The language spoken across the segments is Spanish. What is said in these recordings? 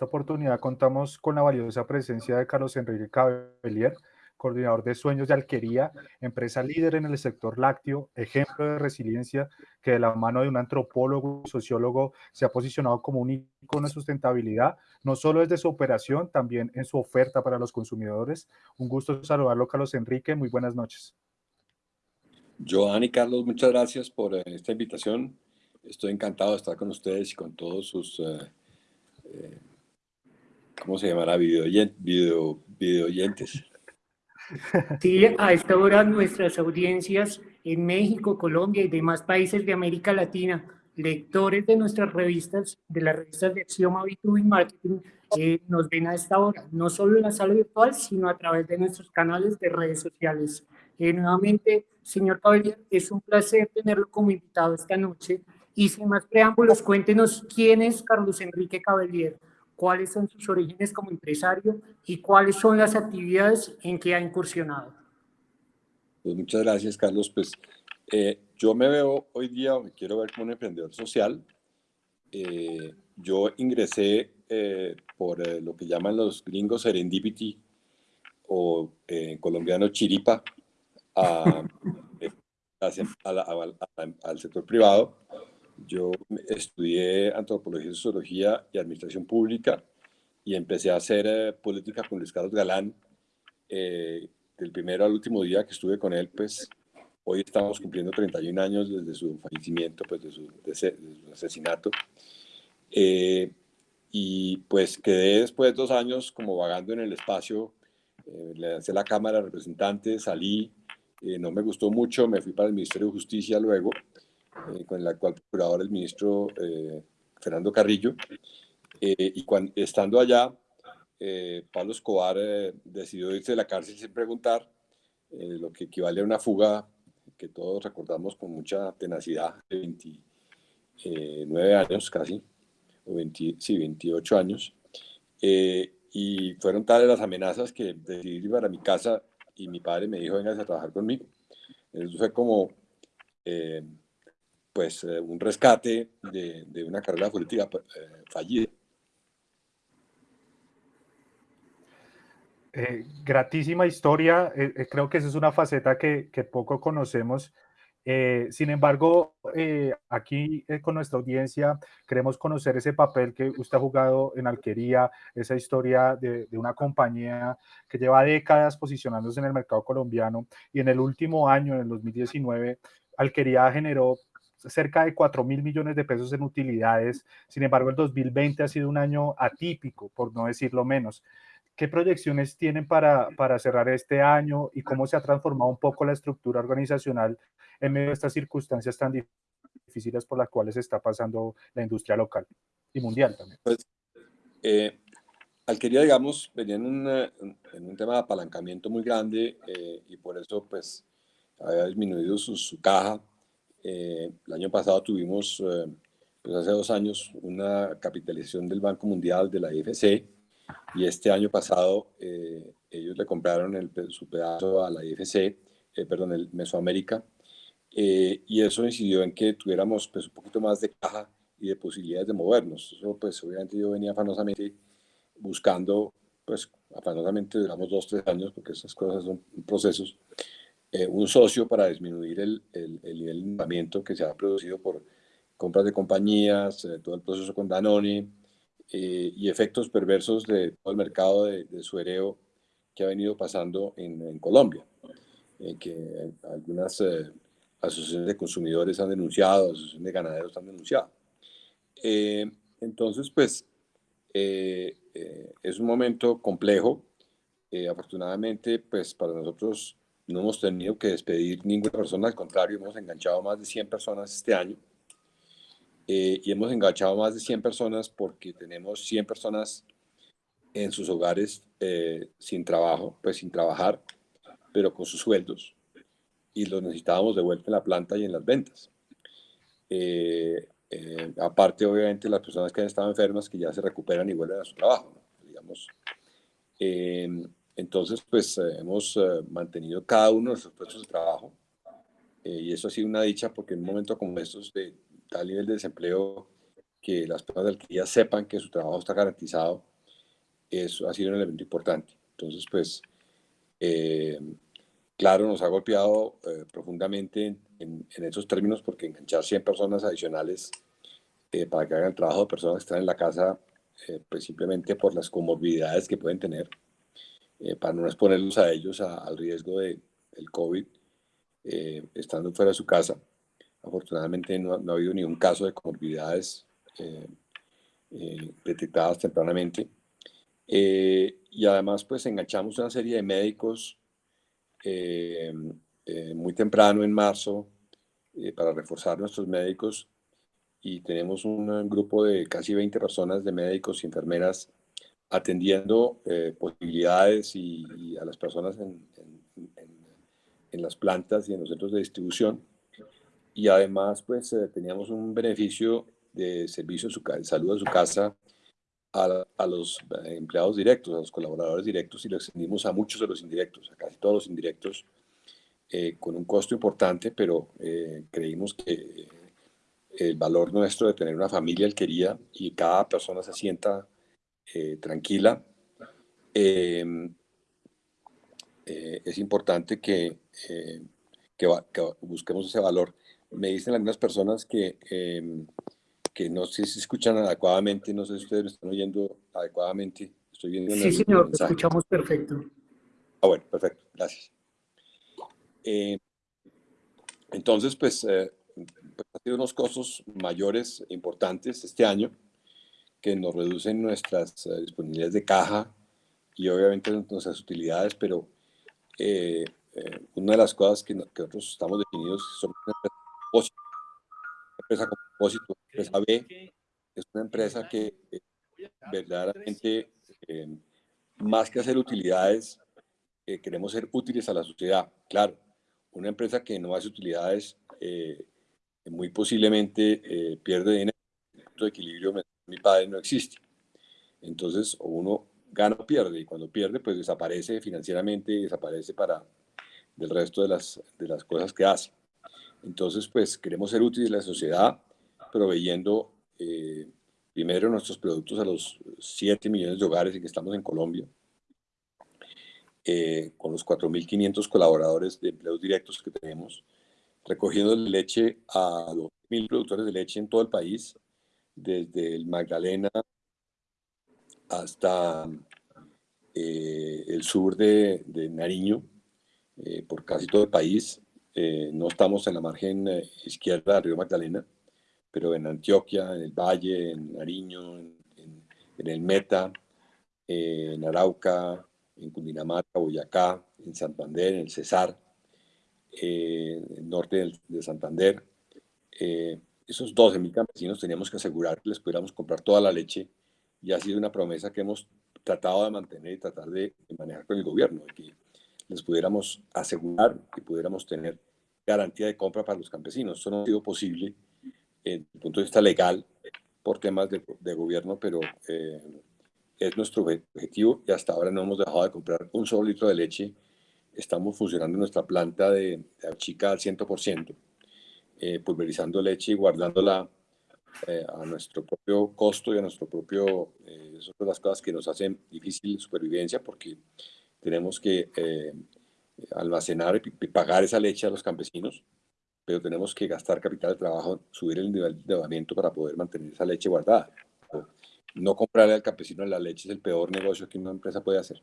esta oportunidad contamos con la valiosa presencia de Carlos Enrique Cabellier, coordinador de Sueños de Alquería, empresa líder en el sector lácteo, ejemplo de resiliencia que de la mano de un antropólogo y sociólogo se ha posicionado como un icono de sustentabilidad, no solo desde su operación, también en su oferta para los consumidores. Un gusto saludarlo, Carlos Enrique. Muy buenas noches. Joan y Carlos, muchas gracias por eh, esta invitación. Estoy encantado de estar con ustedes y con todos sus eh, eh, ¿cómo se llamará? Video, video, video oyentes. Sí, a esta hora nuestras audiencias en México, Colombia y demás países de América Latina, lectores de nuestras revistas, de las revistas de Axioma B2B Marketing, eh, nos ven a esta hora, no solo en la sala virtual, sino a través de nuestros canales de redes sociales. Eh, nuevamente, señor Caballero, es un placer tenerlo como invitado esta noche. Y sin más preámbulos, cuéntenos quién es Carlos Enrique Caballero cuáles son sus orígenes como empresario y cuáles son las actividades en que ha incursionado. Pues muchas gracias, Carlos. Pues eh, yo me veo hoy día, me quiero ver como un emprendedor social. Eh, yo ingresé eh, por lo que llaman los gringos serendipity o colombiano chiripa a, al sector privado yo estudié antropología, sociología y administración pública y empecé a hacer eh, política con Luis Carlos Galán. Eh, del primero al último día que estuve con él, pues hoy estamos cumpliendo 31 años desde su fallecimiento, pues de su, asesinato. Eh, y pues quedé después de dos años como vagando en el espacio, le lancé la Cámara de Representantes, salí, no me gustó mucho, me fui para el Ministerio de Justicia luego eh, con el actual procurador, el ministro eh, Fernando Carrillo. Eh, y cuando, estando allá, Pablo Escobar decidió irse de la cárcel sin preguntar, lo que equivale a una fuga que todos recordamos con mucha tenacidad, de 29 años casi, o 20, sí, 28 años. y fueron tales las amenazas que decidí ir para mi casa y mi padre me dijo, venga a trabajar conmigo. Eso fue como pues eh, un rescate de, una carrera política eh, fallida. Eh, gratísima historia, creo que esa es una faceta que, poco conocemos. sin embargo, aquí con nuestra audiencia queremos conocer ese papel que usted ha jugado en Alquería, esa historia de, de, una compañía que lleva décadas posicionándose en el mercado colombiano y en el último año, en el 2019, Alquería generó cerca de 4 mil millones de pesos en utilidades. Sin embargo, el 2020 ha sido un año atípico, por no decirlo menos. ¿Qué proyecciones tienen para, para cerrar este año y cómo se ha transformado un poco la estructura organizacional en medio de estas circunstancias tan difíciles por las cuales está pasando la industria local y mundial también? Pues, eh, Alquería, digamos, venía en un, en un, tema de apalancamiento muy grande eh, y por eso pues había disminuido su, su caja eh, el año pasado tuvimos, eh, pues hace dos años, una capitalización del Banco Mundial de la IFC y este año pasado eh, ellos le compraron el, su pedazo a la IFC, perdón, el Mesoamérica, y eso incidió en que tuviéramos pues, un poquito más de caja y de posibilidades de movernos. Eso pues obviamente yo venía afanosamente buscando, pues afanosamente duramos dos, tres años, porque esas cosas son procesos, eh, un socio para disminuir el, el, el, nivel de endeudamiento que se ha producido por compras de compañías, eh, todo el proceso con Danone eh, y efectos perversos de todo el mercado de, de suereo que ha venido pasando en, en Colombia, que algunas asociaciones de consumidores han denunciado, asociaciones de ganaderos han denunciado. entonces, pues, es un momento complejo. afortunadamente, pues, para nosotros no hemos tenido que despedir ninguna persona, al contrario, hemos enganchado más de 100 personas este año. Eh, y hemos enganchado más de 100 personas porque tenemos 100 personas en sus hogares eh, sin trabajo, pues sin trabajar, pero con sus sueldos. Y los necesitábamos de vuelta en la planta y en las ventas. Eh, aparte, obviamente, las personas que han estado enfermas que ya se recuperan y vuelven a su trabajo, digamos. Entonces, pues eh, hemos eh, mantenido cada uno de nuestros puestos de trabajo eh, y eso ha sido una dicha porque en un momento como estos de tal nivel de desempleo que las personas de alcaldía sepan que su trabajo está garantizado, eso ha sido un elemento importante. Entonces, pues, claro, nos ha golpeado profundamente en, esos términos porque enganchar 100 personas adicionales para que hagan el trabajo de personas que están en la casa, pues simplemente por las comorbilidades que pueden tener, para no exponerlos a ellos al riesgo de, del COVID, estando fuera de su casa. Afortunadamente no, no, ha habido ningún caso de comorbilidades detectadas tempranamente. y además, pues enganchamos una serie de médicos eh, eh, muy temprano en marzo eh, para reforzar nuestros médicos y tenemos un grupo de casi 20 personas de médicos y enfermeras atendiendo posibilidades y, a las personas en, en, las plantas y en los centros de distribución. Y además, pues teníamos un beneficio de servicio de salud a su casa a, los eh, empleados directos, a los colaboradores directos y lo extendimos a muchos de los indirectos, a casi todos los indirectos, eh, con un costo importante, pero eh, creímos que el valor nuestro de tener una familia él quería y cada persona se sienta tranquila, em, es importante que, que, busquemos ese valor. Me dicen algunas personas que em, que no sé si escuchan adecuadamente, no sé si ustedes me están oyendo adecuadamente. Estoy viendo sí, señor, escuchamos perfecto. Ah, bueno, perfecto, gracias. Eh, entonces, pues, eh, pues, ha sido unos costos mayores importantes este año que nos reducen nuestras eh, disponibilidades de caja y obviamente nuestras utilidades, pero una de las cosas que, nosotros estamos definidos son una empresa con propósito, empresa B, es una empresa que eh, verdaderamente, eh, más que hacer utilidades, eh, queremos ser útiles a la sociedad. Claro, una empresa que no hace utilidades muy posiblemente pierde dinero. El equilibrio mi padre no existe. Entonces, uno gana o pierde, y cuando pierde, pues desaparece financieramente y desaparece para del resto de las, de las cosas que hace. Entonces, pues queremos ser útiles a la sociedad, proveyendo eh, primero nuestros productos a los 7 millones de hogares en que estamos en Colombia, eh, con los 4.500 colaboradores de empleos directos que tenemos, recogiendo leche a los mil productores de leche en todo el país, desde el Magdalena hasta eh, el sur de, de Nariño, por casi todo el país. no estamos en la margen izquierda del río Magdalena, pero en Antioquia, en el Valle, en Nariño, en, el Meta, en Arauca, en Cundinamarca, Boyacá, en Santander, en el Cesar, en el norte de Santander. Eh, esos 12.000 campesinos teníamos que asegurar que les pudiéramos comprar toda la leche y ha sido una promesa que hemos tratado de mantener y tratar de, manejar con el gobierno, de que les pudiéramos asegurar que pudiéramos tener garantía de compra para los campesinos. Eso no ha sido posible desde el punto de vista legal por temas de, de gobierno, pero eh, es nuestro objetivo y hasta ahora no hemos dejado de comprar un solo litro de leche. Estamos funcionando nuestra planta de, de chica al 100%, eh, pulverizando leche y guardándola eh, a nuestro propio costo y a nuestro propio... Eh, son las cosas que nos hacen difícil supervivencia porque tenemos que almacenar y pagar esa leche a los campesinos pero tenemos que gastar capital de trabajo, subir el nivel de endeudamiento para poder mantener esa leche guardada. No comprarle al campesino la leche es el peor negocio que una empresa puede hacer.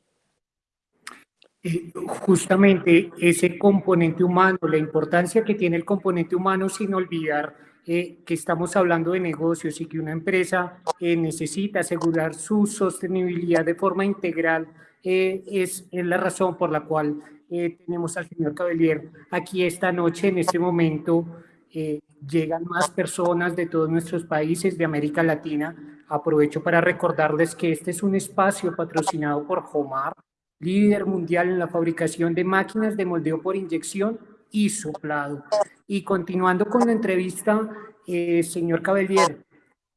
Eh, justamente ese componente humano, la importancia que tiene el componente humano sin olvidar eh, que estamos hablando de negocios y que una empresa eh, necesita asegurar su sostenibilidad de forma integral, es, es la razón por la cual eh, tenemos al señor Cabellier aquí esta noche, en este momento. Eh, llegan más personas de todos nuestros países de América Latina. Aprovecho para recordarles que este es un espacio patrocinado por Homar, líder mundial en la fabricación de máquinas de moldeo por inyección y soplado. Y continuando con la entrevista, eh, señor Cabellier,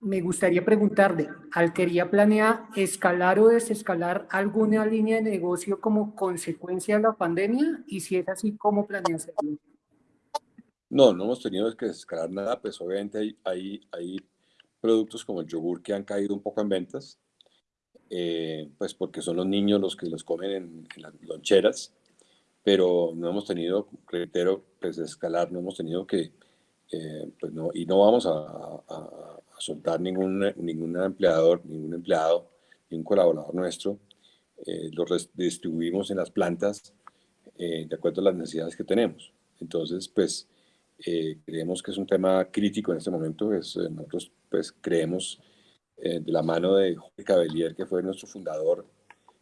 me gustaría preguntarle, ¿Alquería planea escalar o desescalar alguna línea de negocio como consecuencia de la pandemia? Y si es así, ¿cómo planea hacerlo? No, no hemos tenido que desescalar nada, pues obviamente hay, hay, hay productos como el yogur que han caído un poco en ventas, eh, pues porque son los niños los que los comen en, las loncheras, pero no hemos tenido, reitero, pues escalar, no hemos tenido que, eh, pues no, y no vamos a, a, soltar ningún, ningún empleador, ningún empleado, ningún colaborador nuestro, eh, los distribuimos en las plantas de acuerdo a las necesidades que tenemos. Entonces, pues, creemos que es un tema crítico en este momento, es, nosotros pues creemos eh, de la mano de Jorge Cabellier, que fue nuestro fundador,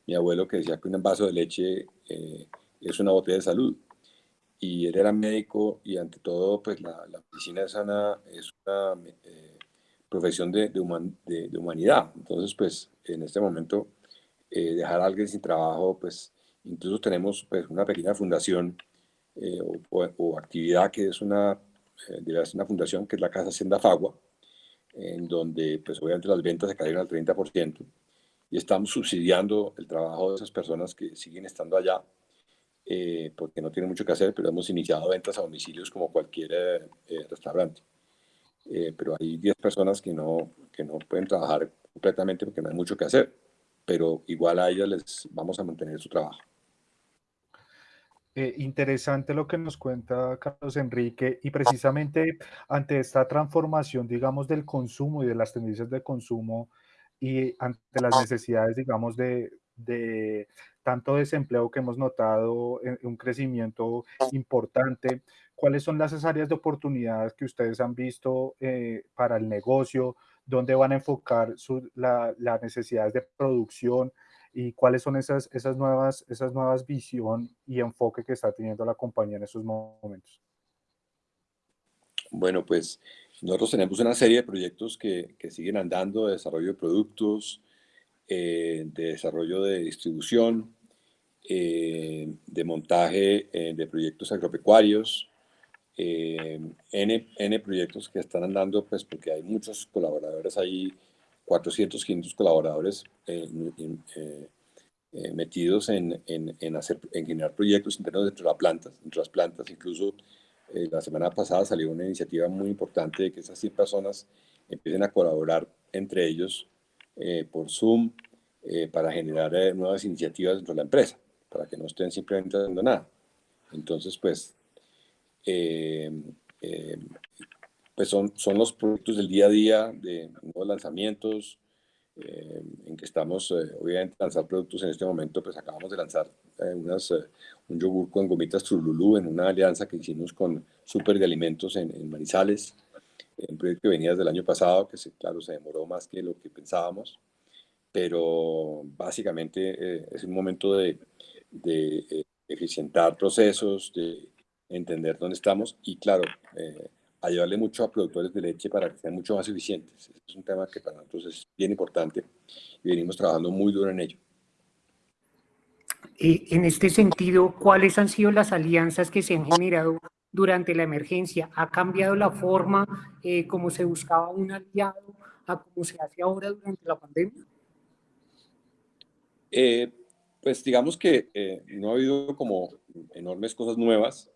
mi abuelo que decía que un vaso de leche eh, es una botella de salud. Y él era médico y ante todo, pues la, medicina es una, es una eh, profesión de, de, de, humanidad. Entonces, pues en este momento, dejar a alguien sin trabajo, pues incluso tenemos pues, una pequeña fundación o, o, actividad que es una, una fundación que es la Casa Hacienda Fagua, en donde pues obviamente las ventas se cayeron al 30% y estamos subsidiando el trabajo de esas personas que siguen estando allá eh, porque no tienen mucho que hacer, pero hemos iniciado ventas a domicilios como cualquier eh, eh, restaurante. pero hay 10 personas que no, que no pueden trabajar completamente porque no hay mucho que hacer, pero igual a ellas les vamos a mantener su trabajo. Eh, interesante lo que nos cuenta Carlos Enrique y precisamente ante esta transformación, digamos, del consumo y de las tendencias de consumo y ante las necesidades, digamos, de, de tanto desempleo que hemos notado, en, un crecimiento importante, ¿cuáles son las áreas de oportunidades que ustedes han visto eh, para el negocio? ¿Dónde van a enfocar las necesidades de producción? Y cuáles son esas, esas, nuevas, esas nuevas visión y enfoque que está teniendo la compañía en estos momentos. Bueno, pues nosotros tenemos una serie de proyectos que, que siguen andando de desarrollo de productos, eh, de desarrollo de distribución, eh, de montaje eh, de proyectos agropecuarios, N, N, proyectos que están andando, pues porque hay muchos colaboradores ahí 400, 500 colaboradores eh, eh, metidos en, en, hacer, en generar proyectos internos dentro de, la planta, dentro de las plantas. Incluso eh, la semana pasada salió una iniciativa muy importante de que esas 100 personas empiecen a colaborar entre ellos por Zoom para generar nuevas iniciativas dentro de la empresa, para que no estén simplemente haciendo nada. Entonces, pues, pues son, son los proyectos del día a día de nuevos lanzamientos, eh, en que estamos, eh, obviamente, lanzar productos. En este momento, pues acabamos de lanzar eh, unas, un yogur con gomitas Trululú en una alianza que hicimos con Super de Alimentos en, en Manizales, un proyecto que venía desde el año pasado, que se, claro, se demoró más que lo que pensábamos, pero básicamente es un momento de, de eficientar procesos, de entender dónde estamos y, claro, ayudarle mucho a productores de leche para que sean mucho más eficientes. es un tema que para nosotros es bien importante y venimos trabajando muy duro en ello. Eh, en este sentido, ¿cuáles han sido las alianzas que se han generado durante la emergencia? ¿Ha cambiado la forma eh, como se buscaba un aliado a cómo se hace ahora durante la pandemia? Eh, pues digamos que no ha habido como enormes cosas nuevas.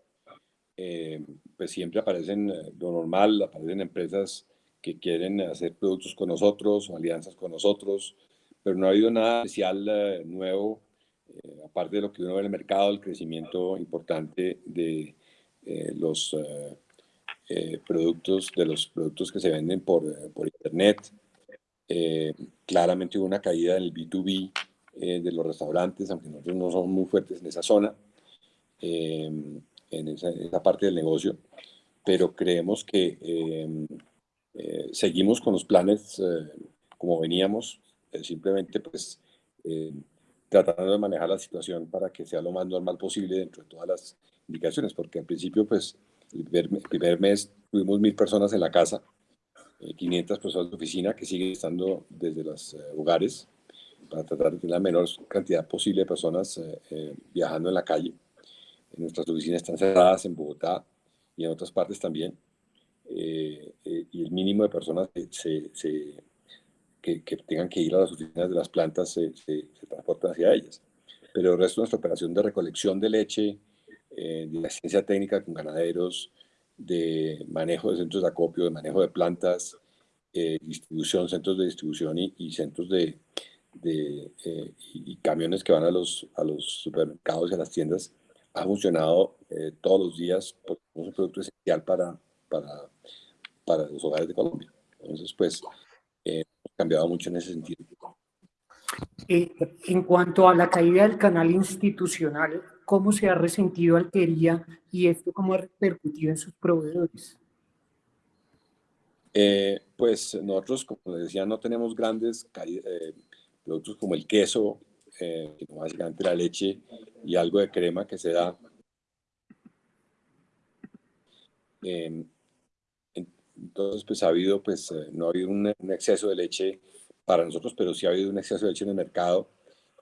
Eh, pues siempre aparecen eh, lo normal, aparecen empresas que quieren hacer productos con nosotros o alianzas con nosotros, pero no ha habido nada especial eh, nuevo, aparte de lo que uno ve en el mercado, el crecimiento importante de los productos, de los productos que se venden por, por internet. claramente hubo una caída en el B2B de los restaurantes, aunque nosotros no somos muy fuertes en esa zona en esa, parte del negocio, pero creemos que eh, eh, seguimos con los planes eh, como veníamos, simplemente pues tratando de manejar la situación para que sea lo más normal posible dentro de todas las indicaciones, porque al principio pues el primer, mes tuvimos mil personas en la casa, 500 personas de oficina que siguen estando desde los hogares para tratar de tener la menor cantidad posible de personas viajando en la calle nuestras oficinas están cerradas en Bogotá y en otras partes también. Eh, eh, y el mínimo de personas que, se, que, que, tengan que ir a las oficinas de las plantas se, se, transportan hacia ellas. Pero el resto de nuestra operación de recolección de leche, eh, de asistencia técnica con ganaderos, de manejo de centros de acopio, de manejo de plantas, distribución, centros de distribución y, centros de, de y, camiones que van a los, a los supermercados y a las tiendas ha funcionado todos los días porque es un producto esencial para, para, para los hogares de Colombia. Entonces, pues, eh, ha cambiado mucho en ese sentido. Eh, en cuanto a la caída del canal institucional, ¿cómo se ha resentido Alquería y esto cómo ha repercutido en sus proveedores? Eh, pues nosotros, como les decía, no tenemos grandes eh, productos como el queso, básicamente la leche y algo de crema que se da. entonces, pues ha habido, pues no ha habido un exceso de leche para nosotros, pero sí ha habido un exceso de leche en el mercado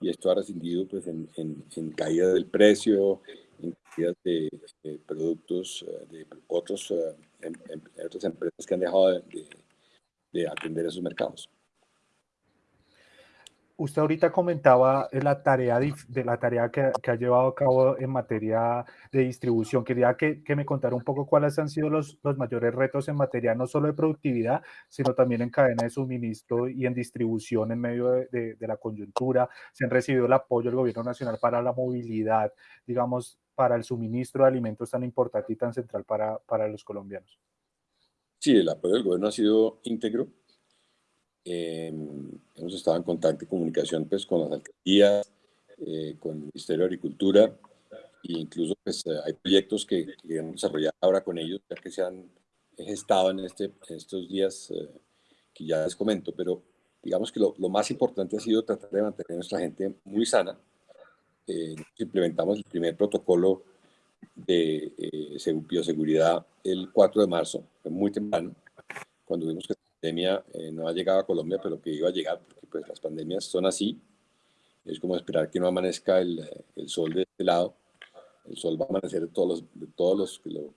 y esto ha rescindido pues, en, en, caída del precio, en caída de, productos eh, de otros, eh, em, em, otras empresas que han dejado de, de atender esos mercados. Usted ahorita comentaba la tarea de la tarea que, ha llevado a cabo en materia de distribución. Quería que, me contara un poco cuáles han sido los, mayores retos en materia no solo de productividad, sino también en cadena de suministro y en distribución en medio de, la coyuntura. Se han recibido el apoyo del gobierno nacional para la movilidad, digamos, para el suministro de alimentos tan importante y tan central para los colombianos. Sí, el apoyo del gobierno ha sido íntegro Em, hemos estado en contacto y comunicación pues, con las alcaldías, eh, con el Ministerio de Agricultura e incluso pues, eh, hay proyectos que, que hemos desarrollado ahora con ellos, ya que se han gestado en, este, estos días eh, que ya les comento, pero digamos que lo, lo, más importante ha sido tratar de mantener a nuestra gente muy sana. implementamos el primer protocolo de bioseguridad el 4 de marzo, muy temprano, cuando vimos que pandemia eh, no ha llegado a Colombia, pero que iba a llegar, porque pues las pandemias son así. Es como esperar que no amanezca el, el sol de este lado. El sol va a amanecer todos los, de todos los que lo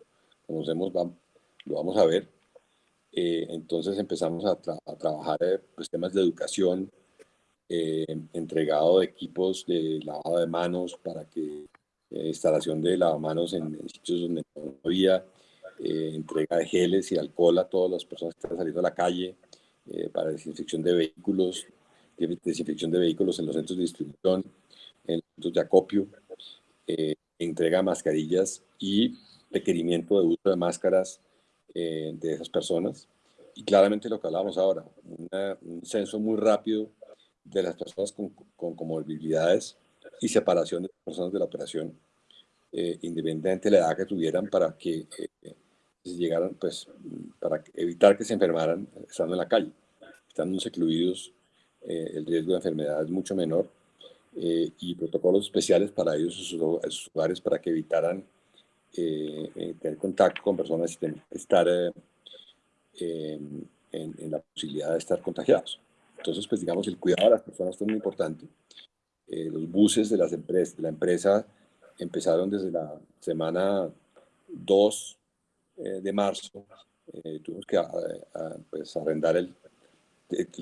conocemos, lo vamos a ver. Eh, entonces empezamos a, a trabajar eh, pues, temas de educación, entregado de equipos de lavado de manos para que instalación de lavamanos en, en sitios donde no había, eh, entrega de geles y alcohol a todas las personas que están saliendo a la calle, eh, para desinfección de vehículos, desinfección de vehículos en los centros de distribución, en los centros de acopio, eh, entrega mascarillas y requerimiento de uso de máscaras de esas personas. Y claramente lo que hablábamos ahora, un censo muy rápido de las personas con, con comorbilidades y separación de las personas de la operación, independientemente de la edad que tuvieran, para que llegaran, pues, para evitar que se enfermaran estando en la calle. Estando secluidos, eh, el riesgo de enfermedad es mucho menor eh, y protocolos especiales para ellos, sus, hogares, para que evitaran eh, tener contacto con personas y estar en, en, la posibilidad de estar contagiados. Entonces, pues digamos, el cuidado de las personas es muy importante. los buses de, las empresas, de la empresa empezaron desde la semana 2 eh, de marzo, eh, tuvimos que pues, arrendar el,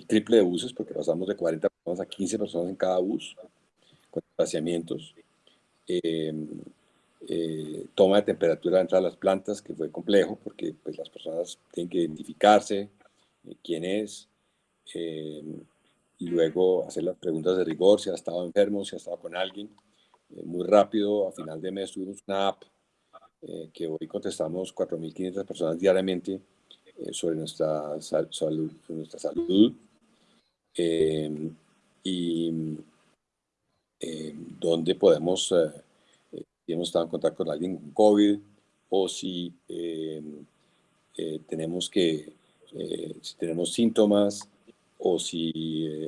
triple de buses porque pasamos de 40 personas a 15 personas en cada bus, con desplazamientos. Em, eh, toma de temperatura dentro de las plantas, que fue complejo porque pues, las personas tienen que identificarse, quién es, em, y luego hacer las preguntas de rigor, si ha estado enfermo, si ha estado con alguien. muy rápido, a final de mes tuvimos una app eh, que hoy contestamos 4.500 personas diariamente eh, sobre nuestra salud, nuestra salud em, y em, donde podemos, eh, si hemos estado en contacto con alguien con COVID o si em, tenemos que, si tenemos síntomas o si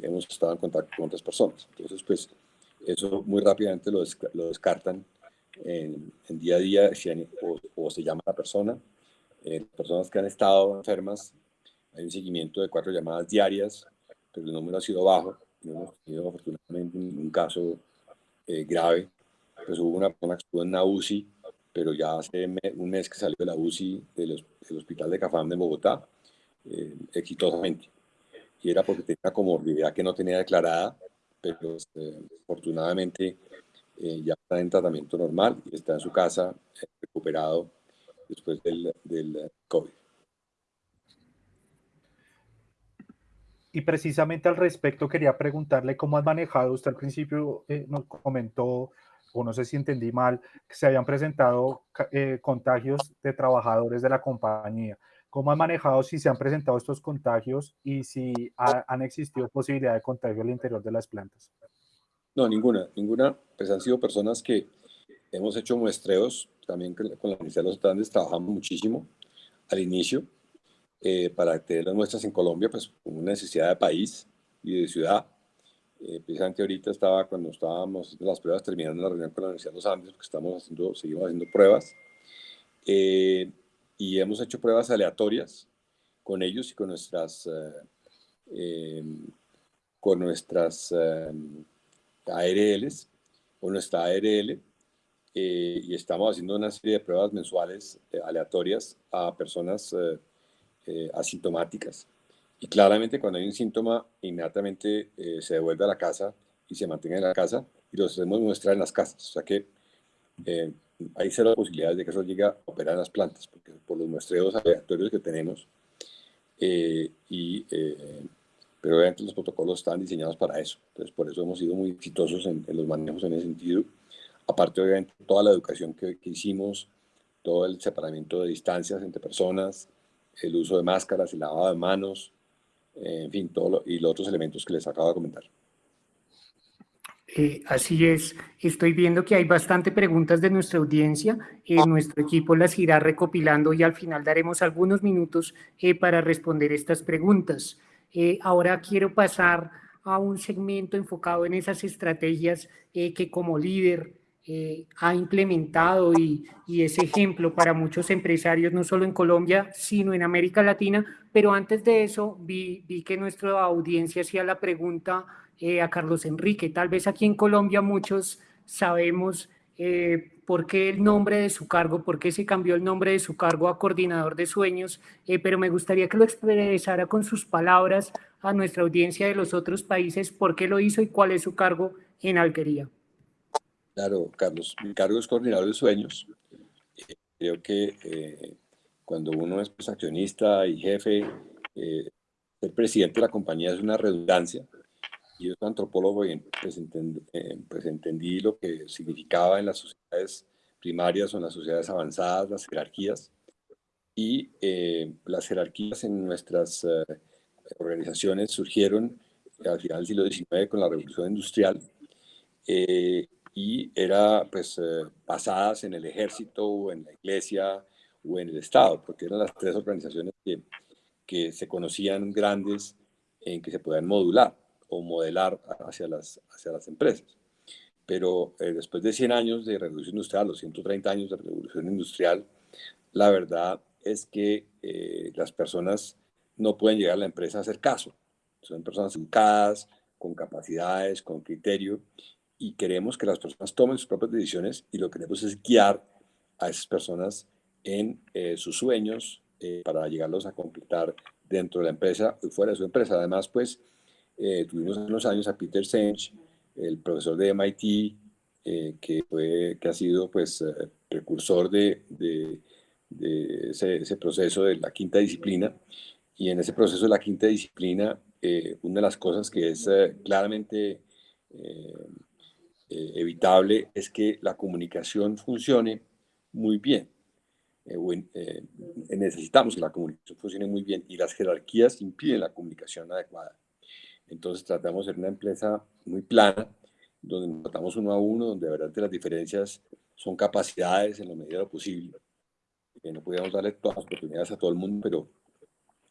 hemos estado en contacto con otras personas. Entonces, pues, eso muy rápidamente lo, lo descartan en, día a día o, se llama la persona. Eh, personas que han estado enfermas, hay un seguimiento de cuatro llamadas diarias, pero el número ha sido bajo. No hemos tenido afortunadamente ningún caso eh, grave. Pues hubo una persona que estuvo en una UCI, pero ya hace un mes que salió de la UCI del, hospital de Cafam de Bogotá, eh, exitosamente. Y era porque tenía comorbilidad que no tenía declarada, pero este, afortunadamente eh, ya está en tratamiento normal y está en su casa eh, recuperado después del, del, COVID. y precisamente al respecto quería preguntarle cómo has manejado, usted al principio eh, nos comentó, o no sé si entendí mal, que se habían presentado eh, contagios de trabajadores de la compañía. ¿Cómo han manejado si se han presentado estos contagios y si han existido posibilidad de contagio al interior de las plantas? No, ninguna, ninguna. Pues han sido personas que hemos hecho muestreos, también con la Universidad de los Andes trabajamos muchísimo al inicio eh, para tener las muestras en Colombia, pues con una necesidad de país y de ciudad. Eh, precisamente ahorita estaba, cuando estábamos las pruebas, terminando la reunión con la Universidad de los Andes, porque estamos haciendo, seguimos haciendo pruebas. Eh, y hemos hecho pruebas aleatorias con ellos y con nuestras, eh, con nuestras ARLs, o nuestra ARL, eh, y estamos haciendo una serie de pruebas mensuales eh, aleatorias a personas asintomáticas. Y claramente cuando hay un síntoma, inmediatamente se devuelve a la casa y se mantiene en la casa y los hacemos muestrar en las casas. O sea que hay cero posibilidades de que eso llegue a operar en las plantas, porque por los muestreos aleatorios que tenemos, eh, y, eh, pero obviamente los protocolos están diseñados para eso. Entonces, por eso hemos sido muy exitosos en, los manejos en ese sentido. Aparte, obviamente, toda la educación que, que hicimos, todo el separamiento de distancias entre personas, el uso de máscaras, el lavado de manos, en fin, todo y los otros elementos que les acabo de comentar. Eh, así es, estoy viendo que hay bastante preguntas de nuestra audiencia. Eh, nuestro equipo las irá recopilando y al final daremos algunos minutos eh, para responder estas preguntas. Ahora quiero pasar a un segmento enfocado en esas estrategias que como líder ha implementado y, y, es ejemplo para muchos empresarios, no solo en Colombia, sino en América Latina. Pero antes de eso, vi, vi que nuestra audiencia hacía la pregunta eh, a Carlos Enrique. Tal vez aquí en Colombia muchos sabemos eh, por qué el nombre de su cargo, por qué se cambió el nombre de su cargo a coordinador de sueños, eh, pero me gustaría que lo expresara con sus palabras a nuestra audiencia de los otros países, por qué lo hizo y cuál es su cargo en Alquería. Claro, Carlos, mi cargo es coordinador de sueños. creo que cuando uno es accionista y jefe, ser presidente de la compañía es una redundancia yo soy antropólogo y pues, eh, pues, entendí, lo que significaba en las sociedades primarias o en las sociedades avanzadas las jerarquías. Y eh, las jerarquías en nuestras eh, organizaciones surgieron al final del siglo XIX con la revolución industrial y era pues basadas en el ejército o en la iglesia o en el Estado, porque eran las tres organizaciones que, que se conocían grandes en que se podían modular o modelar hacia las, hacia las empresas. Pero eh, después de 100 años de revolución industrial, los 130 años de revolución industrial, la verdad es que eh, las personas no pueden llegar a la empresa a hacer caso. Son personas educadas, con capacidades, con criterio, y queremos que las personas tomen sus propias decisiones y lo que queremos es guiar a esas personas en eh, sus sueños para llegarlos a completar dentro de la empresa y fuera de su empresa. Además, pues, eh, tuvimos en los años a Peter Senge, el profesor de MIT, eh, que, fue, que ha sido pues, eh, precursor de, de, ese, proceso de la quinta disciplina. Y en ese proceso de la quinta disciplina, una de las cosas que es claramente evitable es que la comunicación funcione muy bien. necesitamos que la comunicación funcione muy bien y las jerarquías impiden la comunicación adecuada. Entonces tratamos de ser una empresa muy plana, donde tratamos uno a uno, donde de verdad las diferencias son capacidades en la medida de lo posible. Eh, no podíamos darle todas las oportunidades a todo el mundo, pero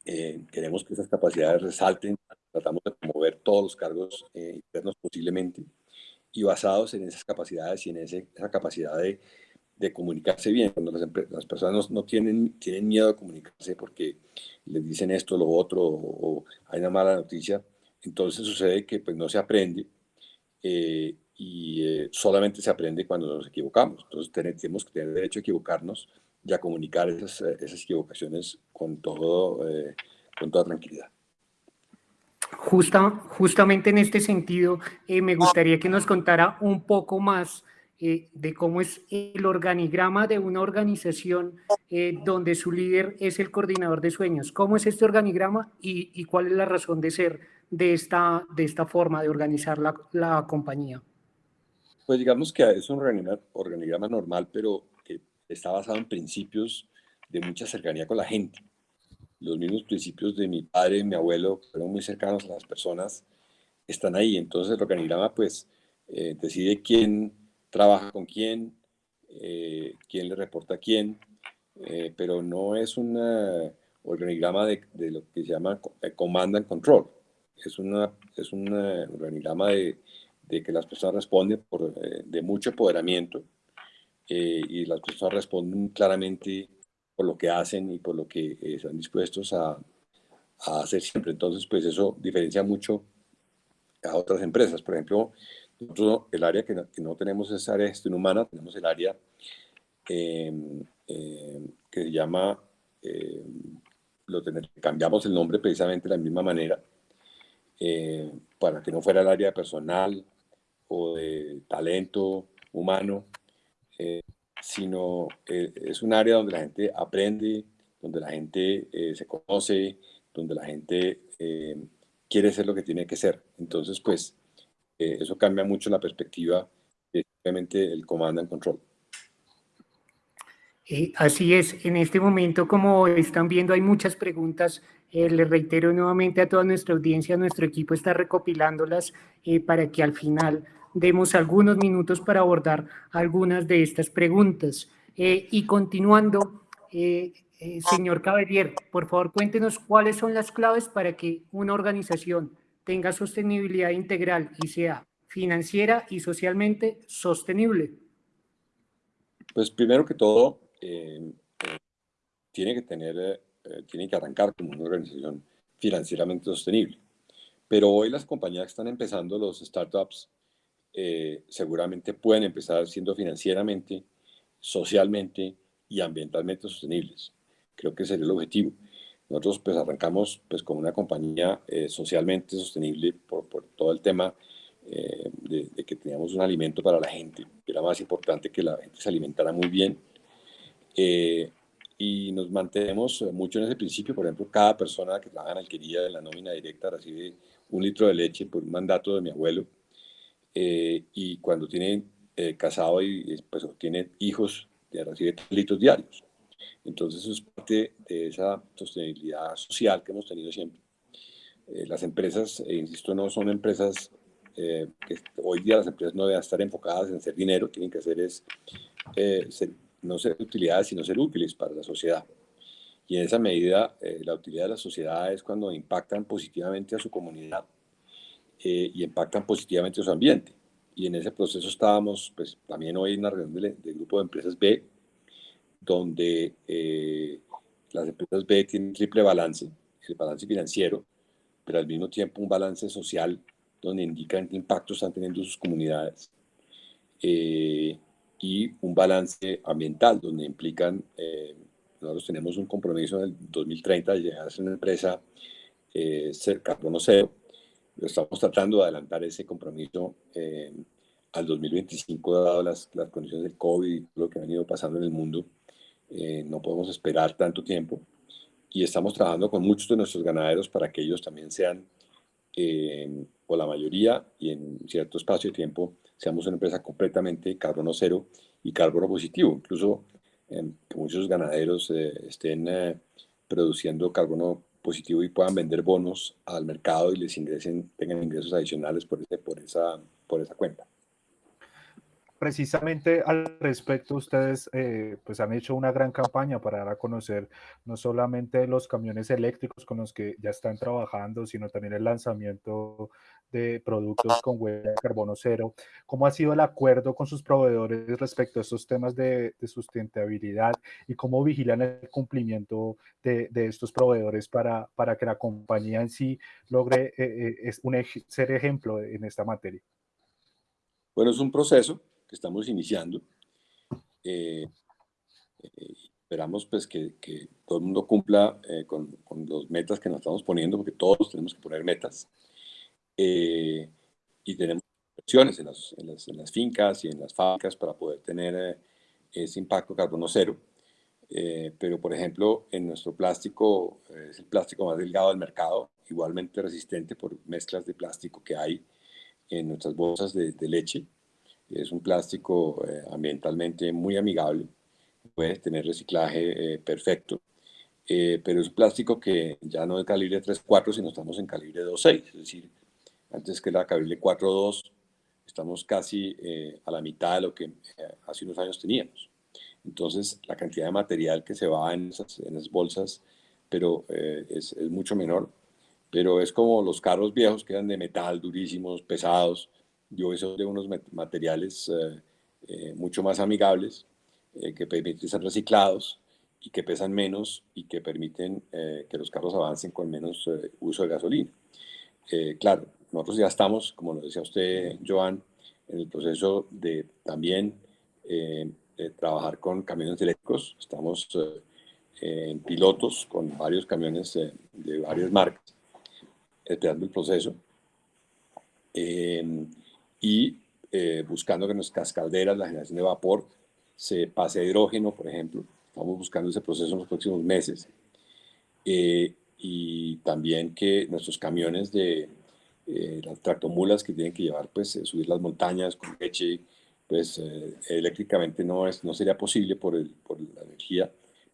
eh, queremos que esas capacidades resalten. Tratamos de promover todos los cargos eh, internos posiblemente y basados en esas capacidades y en ese, esa capacidad de, de, comunicarse bien. Cuando las, las personas no, tienen, tienen miedo de comunicarse porque les dicen esto, lo otro, o, o hay una mala noticia, entonces sucede que pues, no se aprende eh, y eh, solamente se aprende cuando nos equivocamos. Entonces tenemos que tener derecho a equivocarnos y a comunicar esas, eh, esas equivocaciones con, todo, con toda tranquilidad. Justa, justamente en este sentido, me gustaría que nos contara un poco más de cómo es el organigrama de una organización donde su líder es el coordinador de sueños. ¿Cómo es este organigrama y, y cuál es la razón de ser de esta, de esta forma de organizar la, la compañía? Pues digamos que es un organigrama, normal, pero que está basado en principios de mucha cercanía con la gente. Los mismos principios de mi padre y mi abuelo fueron muy cercanos a las personas, están ahí. Entonces el organigrama pues eh, decide quién trabaja con quién, eh, quién le reporta a quién, eh, pero no es un organigrama de, de, lo que se llama command and control. Es, una, es un organigrama de, de, que las personas responden por, de mucho empoderamiento y las personas responden claramente por lo que hacen y por lo que están dispuestos a, a hacer siempre. Entonces, pues eso diferencia mucho a otras empresas. Por ejemplo, nosotros el área que no, tenemos es área de gestión humana, tenemos el área em, em, que se llama, em, lo cambiamos el nombre precisamente de la misma manera, para que no fuera el área personal o de talento humano, eh, sino eh, es un área donde la gente aprende, donde la gente eh, se conoce, donde la gente quiere ser lo que tiene que ser. Entonces, pues, eh, eso cambia mucho la perspectiva de simplemente el comando and control. Eh, así es, en este momento, como están viendo, hay muchas preguntas. Eh, les reitero nuevamente a toda nuestra audiencia, nuestro equipo está recopilándolas para que al final demos algunos minutos para abordar algunas de estas preguntas. y continuando, señor Cabellier, por favor, cuéntenos cuáles son las claves para que una organización tenga sostenibilidad integral y sea financiera y socialmente sostenible? Pues primero que todo, eh, eh, tiene que tener, eh, tiene que arrancar como una organización financieramente sostenible. Pero hoy las compañías que están empezando, los startups, seguramente pueden empezar siendo financieramente, socialmente y ambientalmente sostenibles. Creo que sería el objetivo. Nosotros pues arrancamos pues como una compañía eh, socialmente sostenible por, por, todo el tema eh, de, que teníamos un alimento para la gente, que era más importante que la gente se alimentara muy bien. Eh, y nos mantenemos mucho en ese principio, por ejemplo, cada persona que trabaja en alquería en la nómina directa recibe un litro de leche por un mandato de mi abuelo. y cuando tiene casado y pues tiene hijos, recibe tres litros diarios. Entonces, eso es parte de esa sostenibilidad social que hemos tenido siempre. Eh, las empresas, eh, insisto, no son empresas eh, que hoy día las empresas no deben estar enfocadas en hacer dinero, tienen que hacer es no ser utilidades, sino ser útiles para la sociedad. Y en esa medida, la utilidad de la sociedad es cuando impactan positivamente a su comunidad y impactan positivamente a su ambiente. Y en ese proceso estábamos, pues también hoy en una reunión del, grupo de empresas B, donde eh, las empresas B tienen triple balance, el balance financiero, pero al mismo tiempo un balance social donde indican qué impacto están teniendo sus comunidades eh, y un balance ambiental donde implican, eh, nosotros tenemos un compromiso en el 2030 de llegar a ser una empresa ser carbono cero, estamos tratando de adelantar ese compromiso al 2025 dado las, las condiciones del COVID y lo que ha venido pasando en el mundo. Eh, no podemos esperar tanto tiempo y estamos trabajando con muchos de nuestros ganaderos para que ellos también sean, eh, la mayoría, y en cierto espacio de tiempo, seamos una empresa completamente carbono cero y carbono positivo. Incluso eh, muchos ganaderos estén produciendo carbono positivo y puedan vender bonos al mercado y les ingresen, tengan ingresos adicionales por, ese, por, esa, por esa cuenta precisamente al respecto, ustedes eh, pues han hecho una gran campaña para dar a conocer no solamente los camiones eléctricos con los que ya están trabajando, sino también el lanzamiento de productos con huella de carbono cero. ¿Cómo ha sido el acuerdo con sus proveedores respecto a estos temas de, sustentabilidad y cómo vigilan el cumplimiento de, estos proveedores para, para que la compañía en sí logre eh, eh, ser ejemplo en esta materia? Bueno, es un proceso estamos iniciando. Eh, eh, esperamos pues que, que, todo el mundo cumpla eh, con, con las metas que nos estamos poniendo, porque todos tenemos que poner metas. y tenemos inversiones en las, en, las, en las, fincas y en las fábricas para poder tener ese impacto carbono cero. pero, por ejemplo, en nuestro plástico, es el plástico más delgado del mercado, igualmente resistente por mezclas de plástico que hay en nuestras bolsas de, leche. Es un plástico eh, ambientalmente muy amigable, puede tener reciclaje perfecto, pero es un plástico que ya no es calibre 3.4, sino estamos en calibre 2.6, es decir, antes que la calibre 4.2 estamos casi a la mitad de lo que hace unos años teníamos. Entonces, la cantidad de material que se va en esas, en esas bolsas pero eh, es, es, mucho menor. Pero es como los carros viejos que eran de metal, durísimos, pesados. Yo eso de unos materiales eh, eh, mucho más amigables que permiten ser reciclados y que pesan menos y que permiten que los carros avancen con menos uso de gasolina. claro, nosotros ya estamos, como lo decía usted, Joan, en el proceso de también trabajar con camiones eléctricos. Estamos en pilotos con varios camiones de varias marcas, esperando el proceso. Em, y eh, buscando que nuestras calderas, la generación de vapor, se pase a hidrógeno, por ejemplo. Estamos buscando ese proceso en los próximos meses. Eh, y también que nuestros camiones de eh, las tractomulas que tienen que llevar, pues, subir las montañas con leche, pues, eléctricamente no, es, no sería posible por, el, por la energía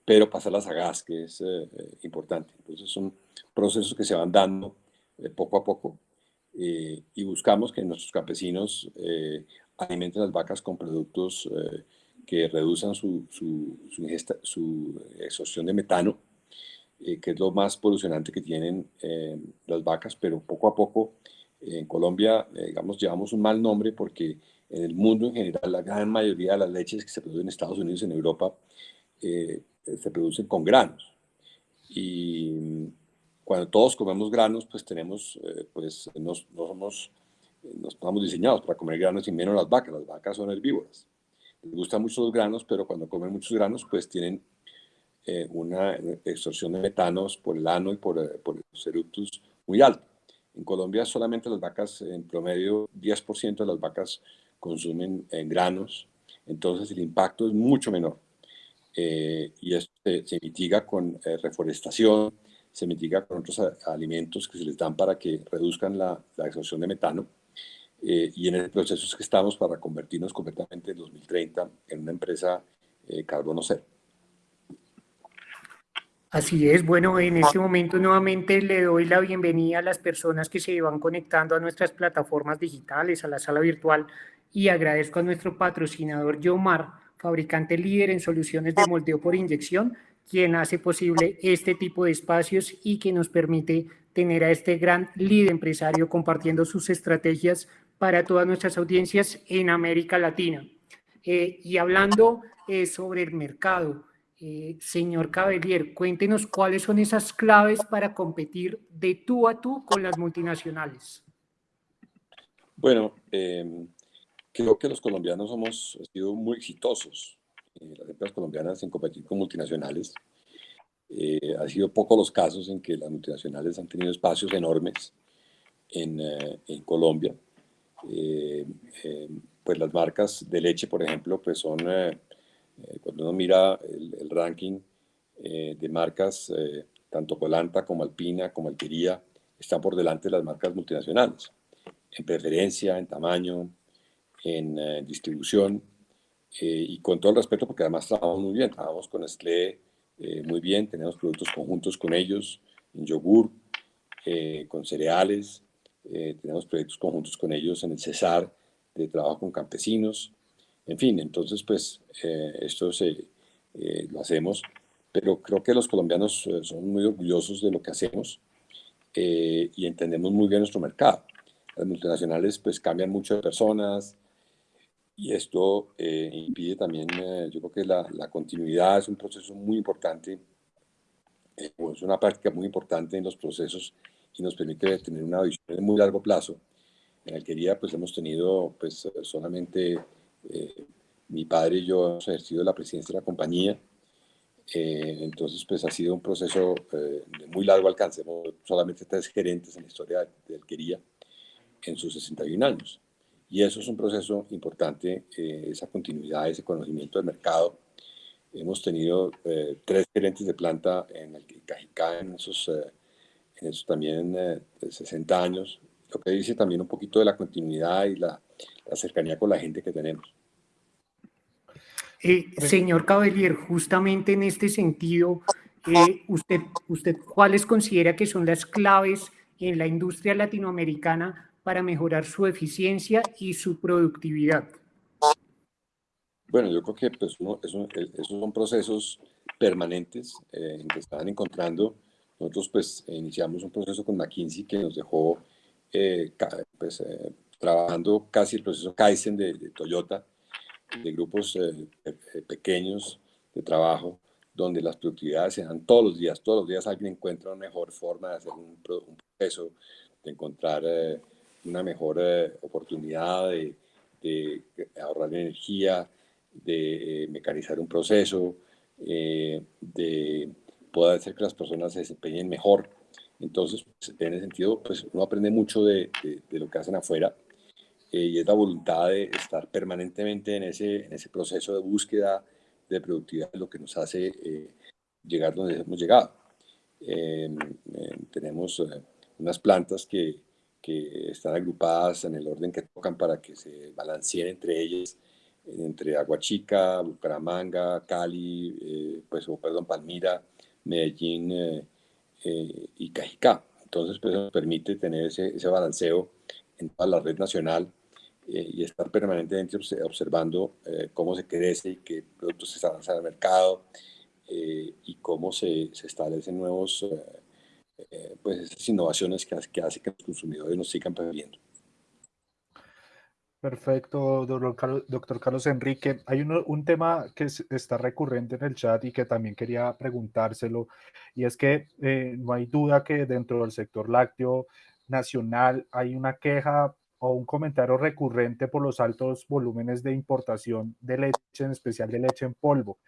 pero pasarlas a gas, que es eh, eh, importante. Entonces son procesos que se van dando eh, poco a poco y buscamos que nuestros campesinos alimenten las vacas con productos que reduzcan su, su, su, exhaustión de metano, que es lo más polucionante que tienen las vacas, pero poco a poco en Colombia, digamos, llevamos un mal nombre porque en el mundo en general la gran mayoría de las leches que se producen en Estados Unidos y en Europa eh, se producen con granos. Y cuando todos comemos granos, pues tenemos, eh, pues no, somos, no estamos diseñados para comer granos y menos las vacas. Las vacas son herbívoras. Les gustan mucho los granos, pero cuando comen muchos granos, pues tienen eh, una extorsión de metanos por el ano y por, por los eructus muy alto. En Colombia solamente las vacas, en promedio, 10% de las vacas consumen granos, entonces el impacto es mucho menor. Eh, y esto se, mitiga con eh, reforestación, se mitiga con otros alimentos que se les dan para que reduzcan la, la exhaustión de metano. Eh, y en el proceso es que estamos para convertirnos completamente en 2030 en una empresa carbono cero. Así es, bueno, en este momento nuevamente le doy la bienvenida a las personas que se van conectando a nuestras plataformas digitales, a la sala virtual, y agradezco a nuestro patrocinador Yomar fabricante líder en soluciones de moldeo por inyección, quien hace posible este tipo de espacios y que nos permite tener a este gran líder empresario compartiendo sus estrategias para todas nuestras audiencias en América Latina. Eh, y hablando eh, sobre el mercado, eh, señor Cabellier, cuéntenos cuáles son esas claves para competir de tú a tú con las multinacionales. Bueno, creo que los colombianos hemos sido muy exitosos, eh, las empresas colombianas en competir con multinacionales. Eh, ha sido pocos los casos en que las multinacionales han tenido espacios enormes en, eh, en Colombia. pues las marcas de leche, por ejemplo, pues son, cuando uno mira el, el ranking de marcas, tanto Colanta como Alpina, como Alquería, están por delante de las marcas multinacionales, en preferencia, en tamaño, en eh, distribución eh, y con todo el respeto porque además trabajamos muy bien, trabajamos con Nestlé eh, muy bien, tenemos productos conjuntos con ellos en yogur, con cereales, tenemos proyectos conjuntos con ellos en el Cesar de trabajo con campesinos, en fin, entonces pues esto se, lo hacemos, pero creo que los colombianos son muy orgullosos de lo que hacemos y entendemos muy bien nuestro mercado. Las multinacionales pues cambian mucho de personas, y esto eh, impide también, eh, yo creo que la, la, continuidad es un proceso muy importante, eh, es una práctica muy importante en los procesos y nos permite tener una visión de muy largo plazo. En Alquería pues hemos tenido pues solamente mi padre y yo hemos ejercido la presidencia de la compañía, entonces pues ha sido un proceso de muy largo alcance, hemos solamente tres gerentes en la historia de Alquería en sus 61 años. Y eso es un proceso importante, eh, esa continuidad, ese conocimiento del mercado. Hemos tenido eh, tres gerentes de planta en el Cajicá en esos, eh, en eso también de 60 años, lo que dice también un poquito de la continuidad y la, la cercanía con la gente que tenemos. Eh, señor Cabellier, justamente en este sentido, eh, usted, usted, ¿cuáles considera que son las claves en la industria latinoamericana para mejorar su eficiencia y su productividad? Bueno, yo creo que pues, esos son procesos permanentes eh, que estaban encontrando. Nosotros pues iniciamos un proceso con McKinsey que nos dejó eh, pues, eh, trabajando casi el proceso Kaizen de, Toyota, de grupos pequeños de trabajo, donde las productividades se dan todos los días. Todos los días alguien encuentra una mejor forma de hacer un, proceso, de encontrar una mejor oportunidad de, ahorrar energía, de mecanizar un proceso, eh, de poder hacer que las personas se desempeñen mejor. Entonces, pues, en ese sentido, pues uno aprende mucho de, lo que hacen afuera eh, y es la voluntad de estar permanentemente en ese, en ese proceso de búsqueda de productividad, lo que nos hace eh, llegar donde hemos llegado. Em, em, tenemos unas plantas que, que están agrupadas en el orden que tocan para que se balanceen entre ellas entre Aguachica, Bucaramanga, Cali, eh, pues, perdón, Palmira, Medellín eh, eh, y Cajicá. Entonces, pues nos permite tener ese, ese balanceo en toda la red nacional y estar permanentemente observando cómo se crece y qué productos se lanzan al mercado y cómo se, se establecen nuevos, pues esas innovaciones que, que hacen que los consumidores nos sigan perdiendo. Perfecto, doctor Carlos, Enrique. Hay un tema que está recurrente en el chat y que también quería preguntárselo, y es que eh, no hay duda que dentro del sector lácteo nacional hay una queja o un comentario recurrente por los altos volúmenes de importación de leche, en especial de leche en polvo.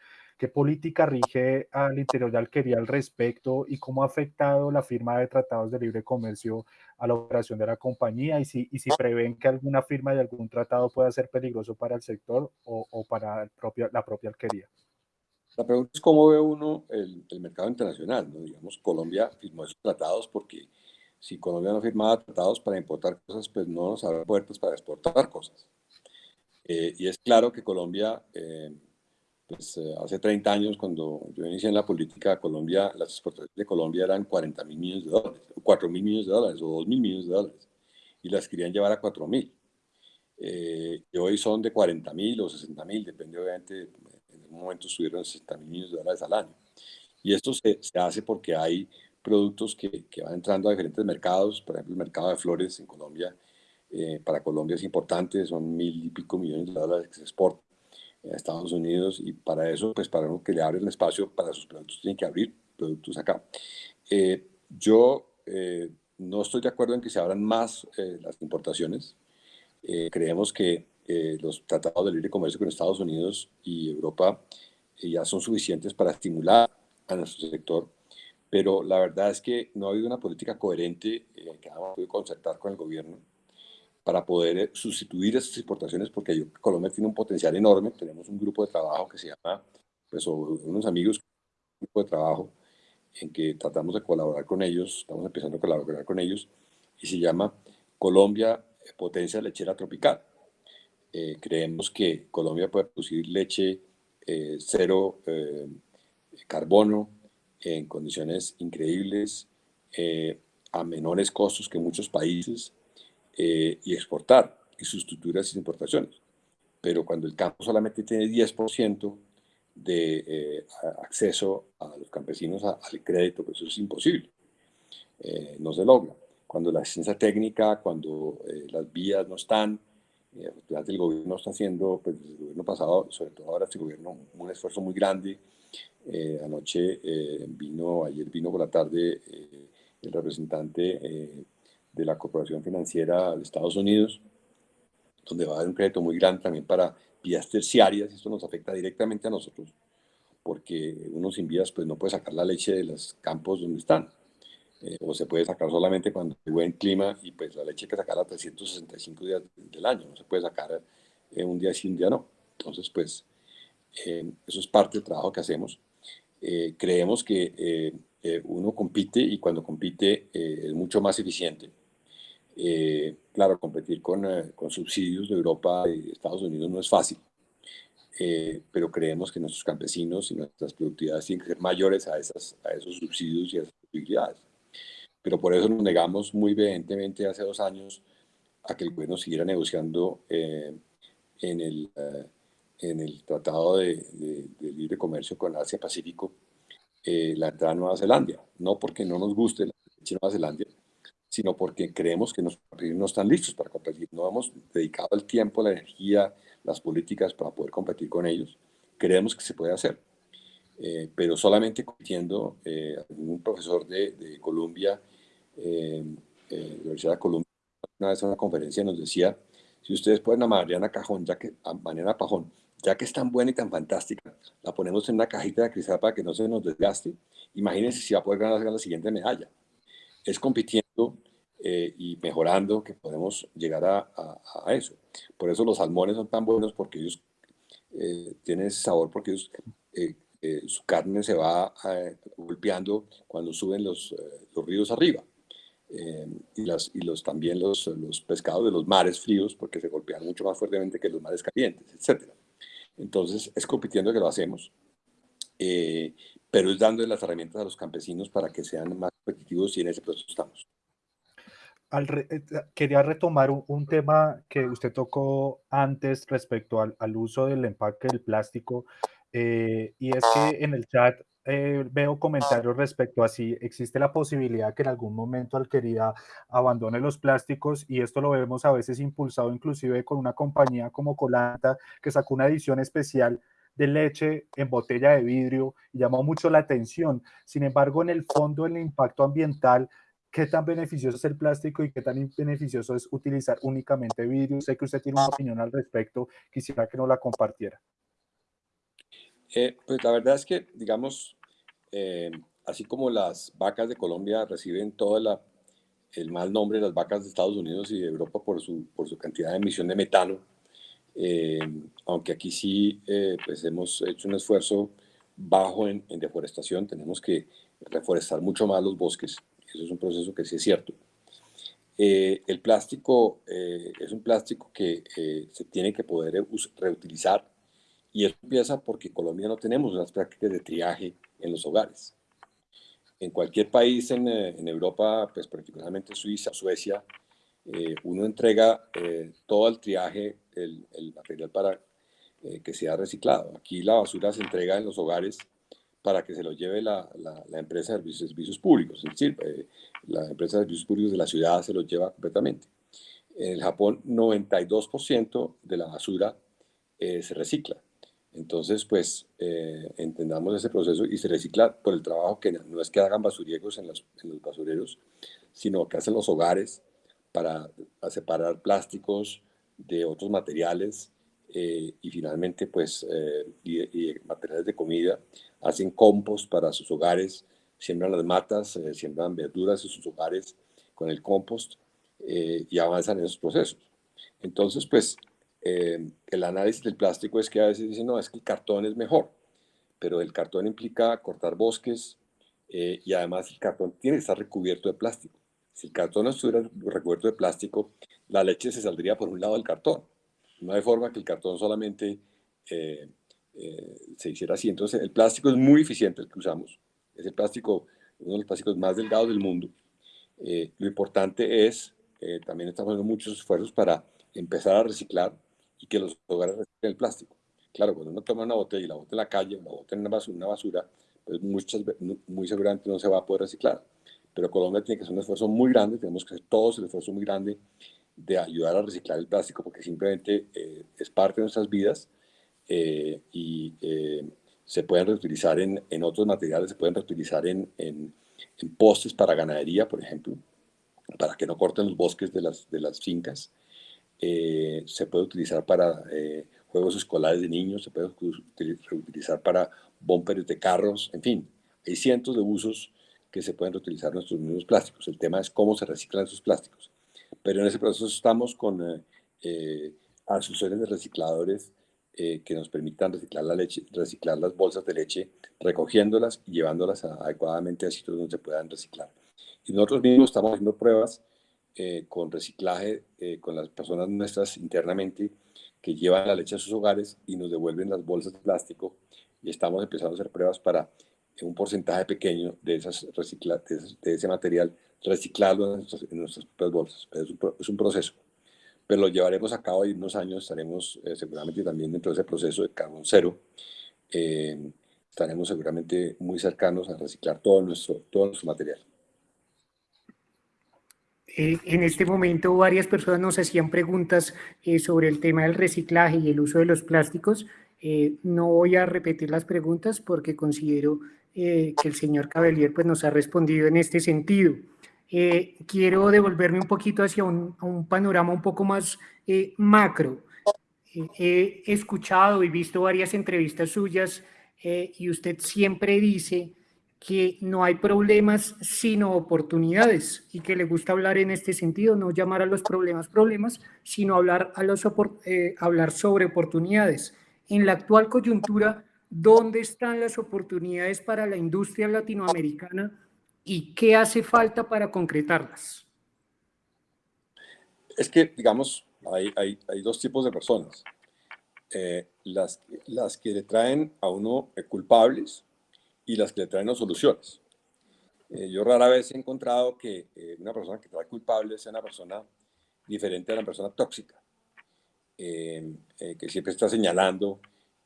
¿Qué política rige al interior de Alquería al respecto y cómo ha afectado la firma de tratados de libre comercio a la operación de la compañía? Y si, y si prevén que alguna firma de algún tratado pueda ser peligroso para el sector o, o para el propio, la propia Alquería. La pregunta es cómo ve uno el, el, mercado internacional. ¿no? Digamos, Colombia firmó esos tratados porque si Colombia no firmaba tratados para importar cosas, pues no nos abre puertas para exportar cosas. Eh, y es claro que Colombia... Eh, pues, eh, hace 30 años, cuando yo inicié en la política de Colombia, las exportaciones de Colombia eran 40 mil millones de dólares, 4 mil millones de dólares o 2 mil millones de dólares, y las querían llevar a 4 mil. Eh, y hoy son de 40 mil o 60 mil, depende obviamente, en un momento subieron a 60 mil millones de dólares al año. Y esto se, se hace porque hay productos que, que, van entrando a diferentes mercados, por ejemplo, el mercado de flores en Colombia, eh, para Colombia es importante, son mil y pico millones de dólares que se exportan a Estados Unidos y para eso, pues para que le abren espacio para sus productos, tienen que abrir productos acá. Eh, yo eh, no estoy de acuerdo en que se abran más eh, las importaciones. creemos que los tratados de libre comercio con Estados Unidos y Europa ya son suficientes para estimular a nuestro sector, pero la verdad es que no ha habido una política coherente que hemos podido concertar con el gobierno para poder eh, sustituir esas exportaciones, porque Colombia tiene un potencial enorme. Tenemos un grupo de trabajo que se llama, pues, unos amigos, un grupo de trabajo en que tratamos de colaborar con ellos, estamos empezando a colaborar con ellos, y se llama Colombia Potencia Lechera Tropical. Eh, creemos que Colombia puede producir leche eh, cero carbono en condiciones increíbles, a menores costos que muchos países, eh, y exportar y sustituir esas importaciones. Pero cuando el campo solamente tiene 10% de eh, acceso a los campesinos al crédito, pues eso es imposible. Eh, no se logra. Cuando la ciencia técnica, cuando las vías no están, el gobierno está haciendo, pues el gobierno pasado, sobre todo ahora este gobierno, un esfuerzo muy grande. anoche vino, ayer vino por la tarde el representante de la Corporación Financiera de Estados Unidos, donde va a haber un crédito muy grande también para vías terciarias, esto nos afecta directamente a nosotros, porque uno sin vías pues no puede sacar la leche de los campos donde están, eh, o se puede sacar solamente cuando hay buen clima, y pues la leche hay que sacarla 365 días del año, no se puede sacar eh, un día sí, un día no. Entonces pues eh, eso es parte del trabajo que hacemos. creemos que uno compite y cuando compite es mucho más eficiente. Claro, competir con, con, subsidios de Europa y Estados Unidos no es fácil, pero creemos que nuestros campesinos y nuestras productividades tienen que ser mayores a, esas, a esos subsidios y a esas posibilidades. Pero por eso nos negamos muy vehementemente hace dos años a que el gobierno siguiera negociando en el en el Tratado de, Libre Comercio con Asia-Pacífico eh, la entrada a Nueva Zelanda. No porque no nos guste la Nueva Zelanda, sino porque creemos que países no están listos para competir. No hemos dedicado el tiempo, la energía, las políticas para poder competir con ellos. Creemos que se puede hacer. Eh, pero solamente compitiendo, eh, un profesor de, de Colombia, eh, la Universidad de Colombia, una vez en una conferencia nos decía, si ustedes pueden a Mariana Cajón, ya que a Mariana Pajón, ya que es tan buena y tan fantástica, la ponemos en una cajita de cristal para que no se nos desgaste. Imagínense si va a poder ganar la siguiente medalla. Es compitiendo eh, y mejorando que podemos llegar a, eso. Por eso los salmones son tan buenos porque ellos eh, tienen ese sabor, porque ellos, eh, su carne se va golpeando cuando suben los, los ríos arriba. y, las, y los, también los, los pescados de los mares fríos porque se golpean mucho más fuertemente que los mares calientes, etcétera. Entonces, es compitiendo que lo hacemos, eh, pero es dando las herramientas a los campesinos para que sean más competitivos y en ese proceso estamos. Eh, quería retomar un, tema que usted tocó antes respecto al, uso del empaque del plástico, eh, y es que en el chat veo comentarios respecto a si existe la posibilidad que en algún momento Alquerida abandone los plásticos y esto lo vemos a veces impulsado inclusive con una compañía como Colanta que sacó una edición especial de leche en botella de vidrio y llamó mucho la atención. Sin embargo, en el fondo, el impacto ambiental, ¿qué tan beneficioso es el plástico y qué tan beneficioso es utilizar únicamente vidrio? Sé que usted tiene una opinión al respecto, quisiera que nos la compartiera. Eh, pues la verdad es que, digamos, eh, así como las vacas de Colombia reciben todo el mal nombre de las vacas de Estados Unidos y de Europa por su, por su cantidad de emisión de metano, eh, aunque aquí sí pues hemos hecho un esfuerzo bajo en, deforestación, tenemos que reforestar mucho más los bosques, eso es un proceso que sí es cierto. el plástico es un plástico que se tiene que poder reutilizar y eso empieza porque en Colombia no tenemos unas prácticas de triaje en los hogares. En cualquier país en, eh, en Europa, pues particularmente Suiza, Suecia, eh, uno entrega eh, todo el triaje, el, el material para que sea reciclado. Aquí la basura se entrega en los hogares para que se lo lleve la, la, empresa de servicios, públicos, es decir, la empresa de servicios públicos de la ciudad se lo lleva completamente. En el Japón, 92% de la basura se recicla. Entonces, pues, eh, entendamos ese proceso y se recicla por el trabajo que no es que hagan basuriegos en los, basureros, sino que hacen los hogares para separar plásticos de otros materiales eh, y finalmente, pues, eh, y, materiales de comida, hacen compost para sus hogares, siembran las matas, siembran verduras en sus hogares con el compost y avanzan en esos procesos. Entonces, pues, eh, el análisis del plástico es que a veces dicen, no, es que el cartón es mejor, pero el cartón implica cortar bosques eh, y además el cartón tiene que estar recubierto de plástico. Si el cartón no estuviera recubierto de plástico, la leche se saldría por un lado del cartón. No hay forma que el cartón solamente eh, se hiciera así. Entonces, el plástico es muy eficiente el que usamos. Es el plástico, uno de los plásticos más delgados del mundo. lo importante es, también estamos haciendo muchos esfuerzos para empezar a reciclar y que los hogares reciclen el plástico. Claro, cuando uno toma una botella y la bota en la calle la bota en una basura, una basura pues muchas, muy seguramente no se va a poder reciclar. Pero Colombia tiene que hacer un esfuerzo muy grande, tenemos que hacer todos el esfuerzo muy grande de ayudar a reciclar el plástico porque simplemente eh, es parte de nuestras vidas eh, y eh, se pueden reutilizar en, en, otros materiales, se pueden reutilizar en, en, en, postes para ganadería, por ejemplo, para que no corten los bosques de las, de las fincas. Eh, se puede utilizar para eh, juegos escolares de niños, se puede utilizar para bumpers de carros, en fin, hay cientos de usos que se pueden reutilizar nuestros mismos plásticos. El tema es cómo se reciclan esos plásticos. Pero en ese proceso estamos con eh, asociaciones de recicladores eh, que nos permitan reciclar la leche, reciclar las bolsas de leche, recogiéndolas y llevándolas adecuadamente a sitios donde se puedan reciclar. Y nosotros mismos estamos haciendo pruebas eh, con reciclaje con las personas nuestras internamente que llevan la leche a sus hogares y nos devuelven las bolsas de plástico y estamos empezando a hacer pruebas para un porcentaje pequeño de, esas recicla, de, ese material reciclarlo en nuestras, propias bolsas. Es un, es un, proceso, pero lo llevaremos a cabo y en unos años estaremos eh, seguramente también dentro de ese proceso de carbón cero. Eh, estaremos seguramente muy cercanos a reciclar todo nuestro, todo nuestro material. Eh, en este momento varias personas nos hacían preguntas sobre el tema del reciclaje y el uso de los plásticos. no voy a repetir las preguntas porque considero que el señor Cabellier pues, nos ha respondido en este sentido. Eh, quiero devolverme un poquito hacia un, panorama un poco más eh, macro. Eh, he escuchado y visto varias entrevistas suyas y usted siempre dice que no hay problemas sino oportunidades y que le gusta hablar en este sentido, no llamar a los problemas problemas, sino hablar, a los, hablar sobre oportunidades. En la actual coyuntura, ¿dónde están las oportunidades para la industria latinoamericana y qué hace falta para concretarlas? Es que, digamos, hay, hay, dos tipos de personas. Eh, las, las que le traen a uno eh, culpables y las que le traen a soluciones. Eh, yo rara vez he encontrado que una persona que trae culpables sea una persona diferente a una persona tóxica, que siempre está señalando.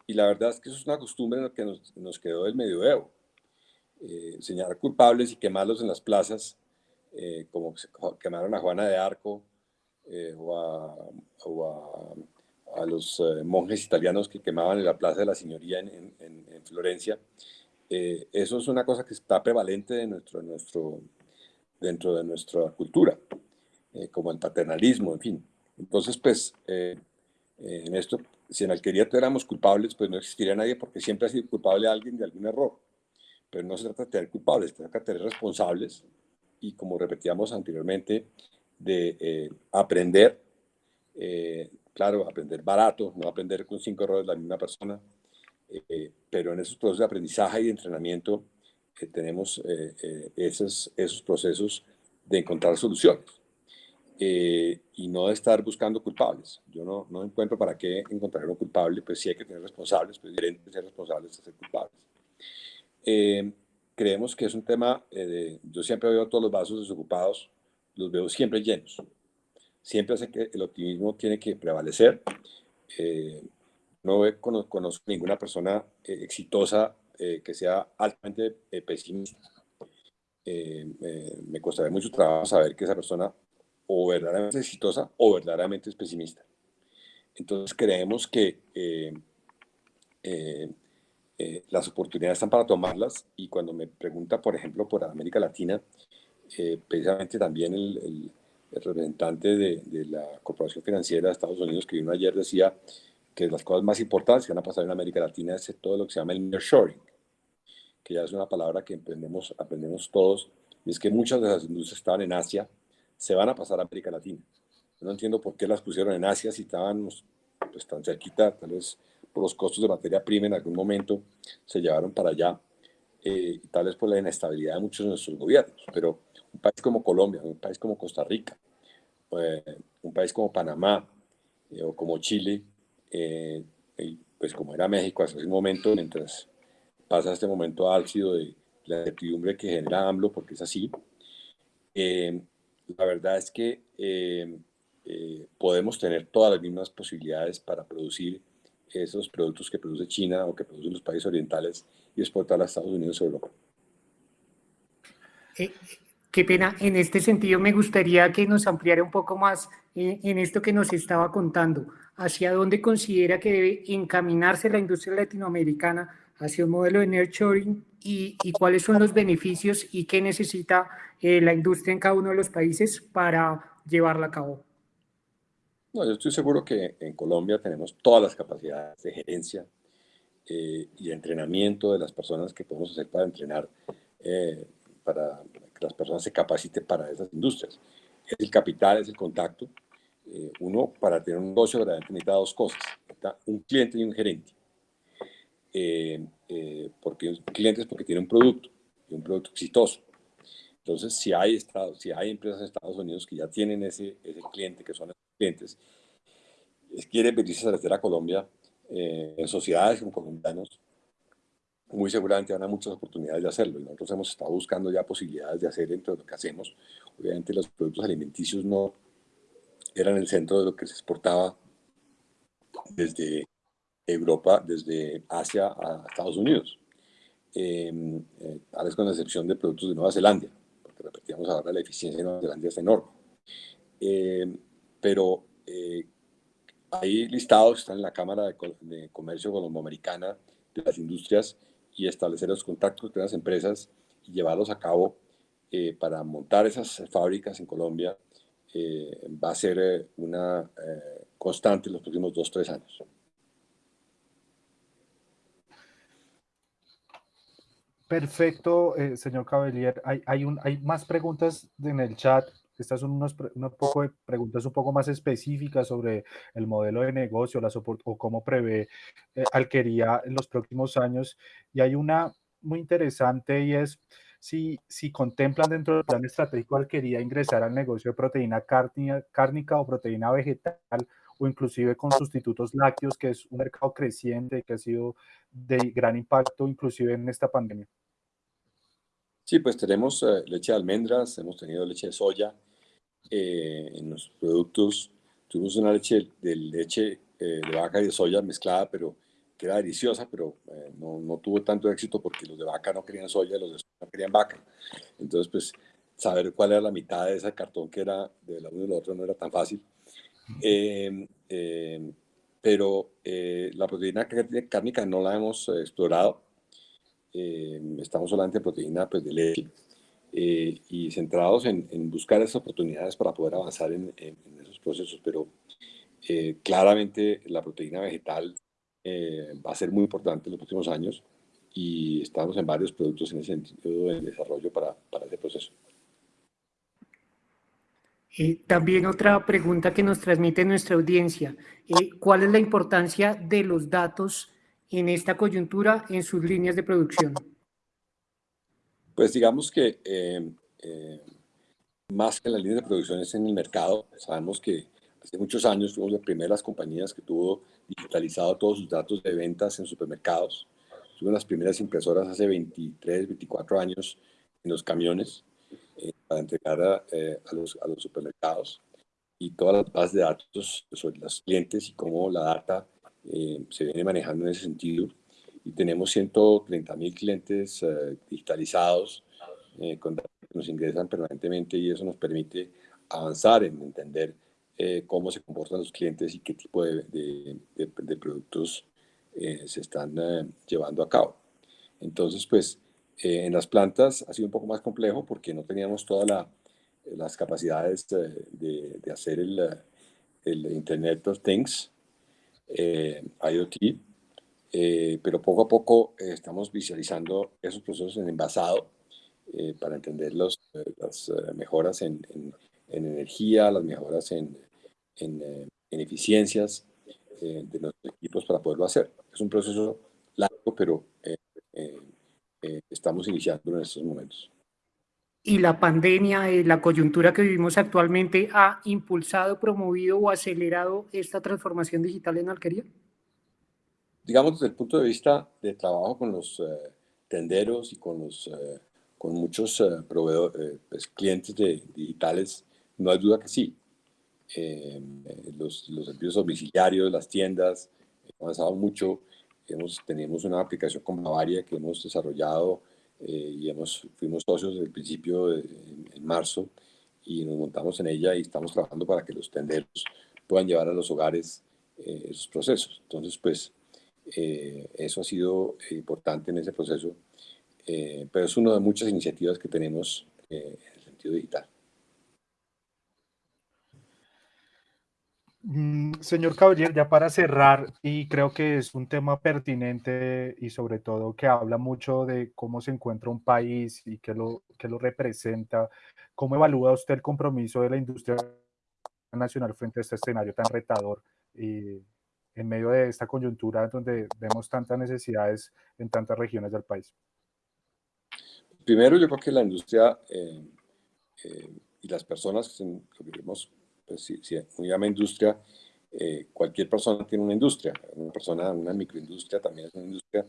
Y la verdad es que eso es una costumbre que nos, nos quedó del medioevo eh, señalar culpables y quemarlos en las plazas, eh, como quemaron a Juana de Arco eh, o, a, a, los monjes italianos que quemaban en la Plaza de la Señoría en, en, Florencia. eso es una cosa que está prevalente de nuestro, nuestro, dentro de nuestra cultura, como el paternalismo, en fin. Entonces, pues, en esto, si en alquería éramos culpables, pues no existiría nadie porque siempre ha sido culpable alguien de algún error. Pero no se trata de tener culpables, se trata de tener responsables y como repetíamos anteriormente, de eh, aprender, eh, claro, aprender barato, no aprender con cinco errores la misma persona, eh, pero en esos procesos de aprendizaje y de entrenamiento tenemos esos, esos procesos de encontrar soluciones y no de estar buscando culpables. Yo no, no encuentro para qué encontrar un culpable, pues sí hay que tener responsables, pues es diferente ser responsables de ser culpables. Eh, creemos que es un tema, eh, de, yo siempre veo todos los vasos desocupados, los veo siempre llenos. Siempre hace que el optimismo tiene que prevalecer. Eh, no conozco, conozco, ninguna persona exitosa que sea altamente pesimista. me costaría mucho trabajo saber que esa persona o verdaderamente exitosa o verdaderamente es pesimista. Entonces creemos que eh, las oportunidades están para tomarlas y cuando me pregunta, por ejemplo, por América Latina, eh, precisamente también el, representante de, la Corporación Financiera de Estados Unidos que vino ayer decía que las cosas más importantes que van a pasar en América Latina es todo lo que se llama el nearshoring, que ya es una palabra que aprendemos, aprendemos todos, y es que muchas de las industrias estaban en Asia, se van a pasar a América Latina. no entiendo por qué las pusieron en Asia si estaban pues, tan cerquita, tal vez por los costos de materia prima en algún momento se llevaron para allá, eh, tal vez por la inestabilidad de muchos de nuestros gobiernos, pero un país como Colombia, un país como Costa Rica, eh, un país como Panamá eh, o como Chile, pues como era México hasta ese momento, mientras pasa este momento álgido de la incertidumbre que genera AMLO, porque es así, la verdad es que podemos tener todas las mismas posibilidades para producir esos productos que produce China o que producen los países orientales y exportar a Estados Unidos o Europa. Eh, qué pena, en este sentido me gustaría que nos ampliara un poco más en, en esto que nos estaba contando. ¿Hacia dónde considera que debe encaminarse la industria latinoamericana hacia un modelo de nurturing y, y cuáles son los beneficios y qué necesita eh, la industria en cada uno de los países para llevarla a cabo? No, yo estoy seguro que en Colombia tenemos todas las capacidades de gerencia eh, y entrenamiento de las personas que podemos hacer para entrenar, eh, para que las personas se capaciten para esas industrias. Es el capital, es el contacto. Eh, uno, para tener un negocio, verdaderamente necesita dos cosas. un cliente y un gerente. Eh, eh, porque clientes porque tiene un producto y un producto exitoso. Entonces, si hay, estados, si hay empresas en Estados Unidos que ya tienen ese, ese cliente, que son clientes, quieren venirse a establecer a Colombia eh, en sociedades con colombianos, muy seguramente habrá muchas oportunidades de hacerlo. Y nosotros hemos estado buscando ya posibilidades de hacer dentro de lo que hacemos. Obviamente los productos alimenticios no eran el centro de lo que se exportaba desde Europa, desde Asia a Estados Unidos. Eh, eh, tal vez con la excepción de productos de Nueva Zelanda, porque repetíamos ahora la eficiencia de Nueva Zelanda es enorme. Eh, pero hay listados, están en la Cámara de, de Comercio Colomboamericana de las Industrias y establecer los contactos con las empresas y llevarlos a cabo eh, para montar esas fábricas en Colombia eh, va a ser eh, una constante en los próximos dos, tres años. Perfecto, señor Cabellier. Hay, hay, un, hay más preguntas en el chat. Estas son unos, preguntas un poco más específicas sobre el modelo de negocio las o cómo prevé eh, Alquería en los próximos años. Y hay una muy interesante y es si, si contemplan dentro del plan estratégico Alquería ingresar al negocio de proteína cárnica o proteína vegetal o inclusive con sustitutos lácteos, que es un mercado creciente que ha sido de gran impacto inclusive en esta pandemia. Sí, pues tenemos eh, leche de almendras, hemos tenido leche de soya eh, en los productos. Tuvimos una leche de leche eh, de vaca y de soya mezclada, pero que era deliciosa, pero no, no, tuvo tanto éxito porque los de vaca no querían soya los de soya no querían vaca. Entonces, pues, saber cuál era la mitad de ese cartón que era de la uno y la otra no era tan fácil. Pero la proteína cárnica no la hemos explorado eh, estamos solamente en proteína pues, de leche eh, y centrados en, buscar esas oportunidades para poder avanzar en, esos procesos, pero eh, claramente la proteína vegetal va a ser muy importante en los próximos años y estamos en varios productos en ese sentido de desarrollo para ese proceso. También otra pregunta que nos transmite nuestra audiencia. ¿Cuál es la importancia de los datos en esta coyuntura en sus líneas de producción? Pues digamos que eh, eh, más que en las líneas de producción es en el mercado. Sabemos que hace muchos años fuimos las primeras compañías que tuvo digitalizado todos sus datos de ventas en supermercados. Tuvimos las primeras impresoras hace 23, 24 años en los camiones eh, para entregar a, a, los, a los supermercados y todas las bases de datos sobre los clientes y cómo la data eh, se viene manejando en ese sentido y tenemos 130 mil clientes eh, digitalizados eh, con datos que nos ingresan permanentemente y eso nos permite avanzar en entender cómo se comportan los clientes y qué tipo de, de, de, productos se están llevando a cabo. Entonces, pues, en las plantas ha sido un poco más complejo porque no teníamos todas las capacidades de, hacer el, el Internet of Things, eh, IoT, eh, pero poco a poco eh, estamos visualizando esos procesos en envasado para entender los, las mejoras en, en, energía, las mejoras en, en, eficiencias de los equipos para poderlo hacer. Es un proceso largo, pero estamos iniciando en estos momentos y la pandemia, eh, la coyuntura que vivimos actualmente, ha impulsado, promovido o acelerado esta transformación digital en Alquería? Digamos, desde el punto de vista de trabajo con los eh, tenderos y con, los, eh, con muchos proveedores, pues, clientes de, digitales, no hay duda que sí. los, los servicios domiciliarios, las tiendas, han avanzado mucho. Tenemos una aplicación con Bavaria que hemos desarrollado eh, y hemos, fuimos socios desde el principio, en marzo, y nos montamos en ella y estamos trabajando para que los tenderos puedan llevar a los hogares eh, esos procesos. Entonces, pues, eh, eso ha sido importante en ese proceso, pero es una de muchas iniciativas que tenemos en el sentido digital. Señor Caballero, ya para cerrar, y creo que es un tema pertinente y sobre todo que habla mucho de cómo se encuentra un país y qué lo, qué lo representa, ¿cómo evalúa usted el compromiso de la industria nacional frente a este escenario tan retador? Y en medio de esta coyuntura donde vemos tantas necesidades en tantas regiones del país? Primero, yo creo que la industria eh, eh, y las personas que vivimos, pues si, si uno llama industria, eh, cualquier persona tiene una industria, una persona, una microindustria también es una industria.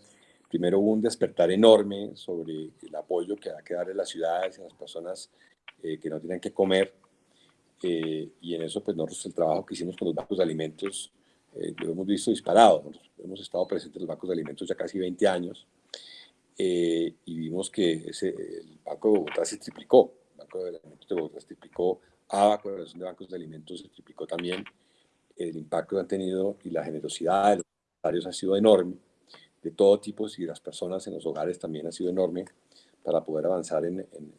Primero hubo un despertar enorme sobre el apoyo que hay que darle a las ciudades y a las personas que no tienen que comer. y en eso, pues nosotros el trabajo que hicimos con los bancos de alimentos lo hemos visto disparado. hemos estado presentes en los bancos de alimentos ya casi 20 años eh, y vimos que ese, el Banco de Bogotá se triplicó, el Banco de Alimentos de Bogotá se triplicó, ABA, Coordinación de Bancos de Alimentos, se triplicó también, el impacto que han tenido y la generosidad de los empresarios ha sido enorme, de todo tipo, y las personas en los hogares también ha sido enorme para poder avanzar en, en,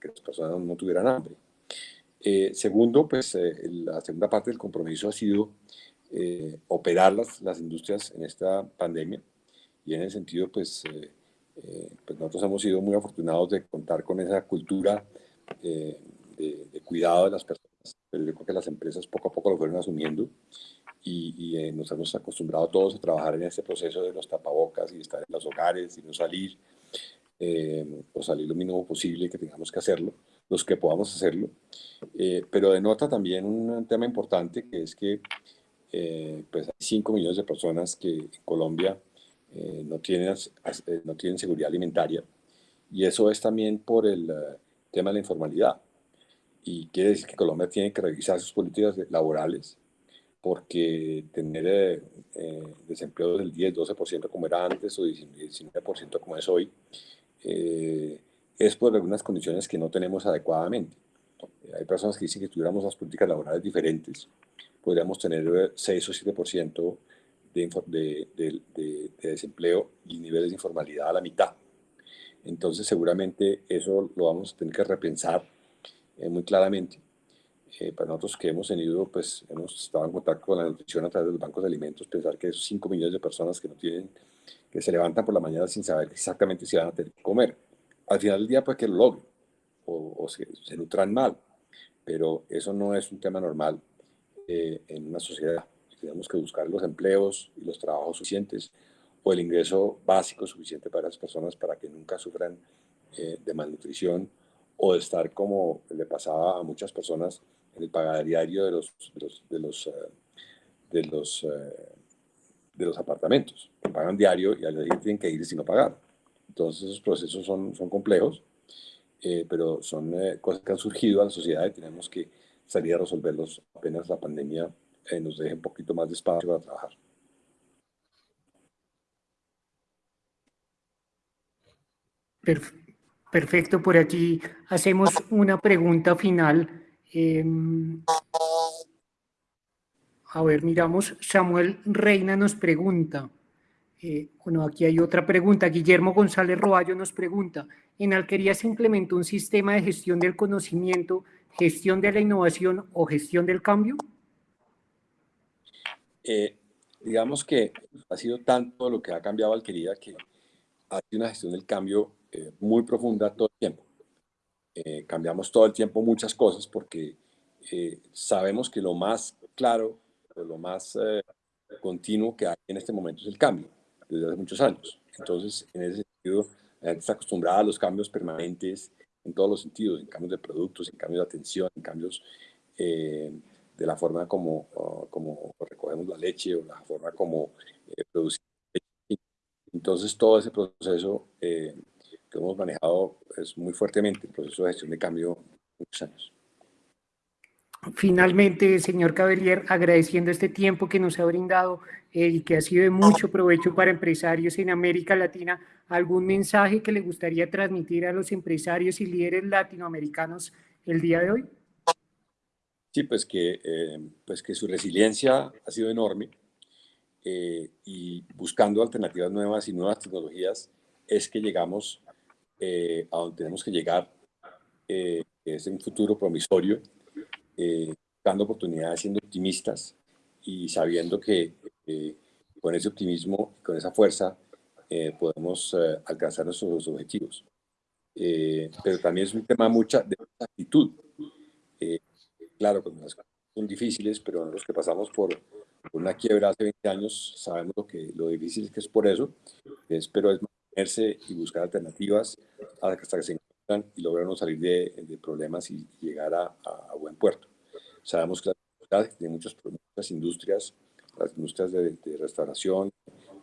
que las personas no tuvieran hambre. Eh, segundo, pues eh, la segunda parte del compromiso ha sido operar las, las industrias en esta pandemia, y en ese sentido, pues, eh, eh, pues nosotros hemos sido muy afortunados de contar con esa cultura eh, de, cuidado de las personas, pero yo creo que las empresas poco a poco lo fueron asumiendo y, nos hemos acostumbrado todos a trabajar en este proceso de los tapabocas y estar en los hogares y no salir, o salir lo mínimo posible que tengamos que hacerlo, los que podamos hacerlo, pero denota también un tema importante que es que pues hay 5 millones de personas que en Colombia eh, no, tienen, eh, no tienen seguridad alimentaria. Y eso es también por el eh, tema de la informalidad. Y quiere decir que Colombia tiene que revisar sus políticas laborales porque tener desempleo del 10-12% como era antes o 19% como es hoy, es por algunas condiciones que no tenemos adecuadamente. Hay personas que dicen que tuviéramos las políticas laborales diferentes, podríamos tener 6 o 7% de, de, desempleo y niveles de informalidad a la mitad. Entonces seguramente eso lo vamos a tener que repensar eh, muy claramente. Eh, para nosotros que hemos tenido, pues hemos estado en contacto con la nutrición a través de los bancos de alimentos, pensar que esos 5 millones de personas que no tienen, que se levantan por la mañana sin saber exactamente si van a tener que comer. Al final del día, pues que lo logren o, se, se, nutran mal, pero eso no es un tema normal eh, en una sociedad tenemos que buscar los empleos y los trabajos suficientes o el ingreso básico suficiente para las personas para que nunca sufran eh, de malnutrición o de estar como le pasaba a muchas personas en el pagar diario de los, de los, de los, eh, de los, eh, de los apartamentos, que pagan diario y al día tienen que ir sin no pagar. Entonces esos procesos son, son complejos, pero son cosas que han surgido a la sociedad y tenemos que salir a resolverlos apenas la pandemia eh, nos deje un poquito más de espacio para trabajar. Perfecto, por aquí hacemos una pregunta final. Em, a ver, miramos, Samuel Reina nos pregunta, eh, bueno, aquí hay otra pregunta, Guillermo González Roballo nos pregunta, ¿en Alquería se implementó un sistema de gestión del conocimiento, gestión de la innovación o gestión del cambio? Eh, digamos que ha sido tanto lo que ha cambiado Alquería que ha sido una gestión del cambio eh, muy profunda todo el tiempo. Eh, cambiamos todo el tiempo muchas cosas porque sabemos que lo más claro, lo más continuo que hay en este momento es el cambio, desde hace muchos años. Entonces, en ese sentido, la gente está acostumbrada a los cambios permanentes en todos los sentidos, en cambios de productos, en cambios de atención, en cambios de la forma como, ah, como recogemos la leche o la forma como eh, producimos. Entonces, todo ese proceso eh, que hemos manejado es muy fuertemente, el proceso de gestión de cambio, muchos años. Finalmente, señor Cabellier, agradeciendo este tiempo que nos ha brindado eh, y que ha sido de mucho provecho para empresarios en América Latina, ¿algún mensaje que le gustaría transmitir a los empresarios y líderes latinoamericanos el día de hoy? Sí, pues que, eh, pues que su resiliencia ha sido enorme eh, y buscando alternativas nuevas y nuevas tecnologías es que llegamos eh, a donde tenemos que llegar, es un futuro promisorio, dando oportunidades, siendo optimistas y sabiendo que con ese optimismo, con esa fuerza, podemos alcanzar nuestros objetivos. pero también es un tema mucha, de mucha actitud claro, pues, son difíciles, pero los que pasamos por, una quiebra hace 20 años, sabemos lo, que, lo difícil que es por eso, es, pero es mantenerse y buscar alternativas hasta que se encuentran y logran salir de, de problemas y llegar a, a, buen puerto. Sabemos que de muchas, muchas industrias, las industrias de, de restauración,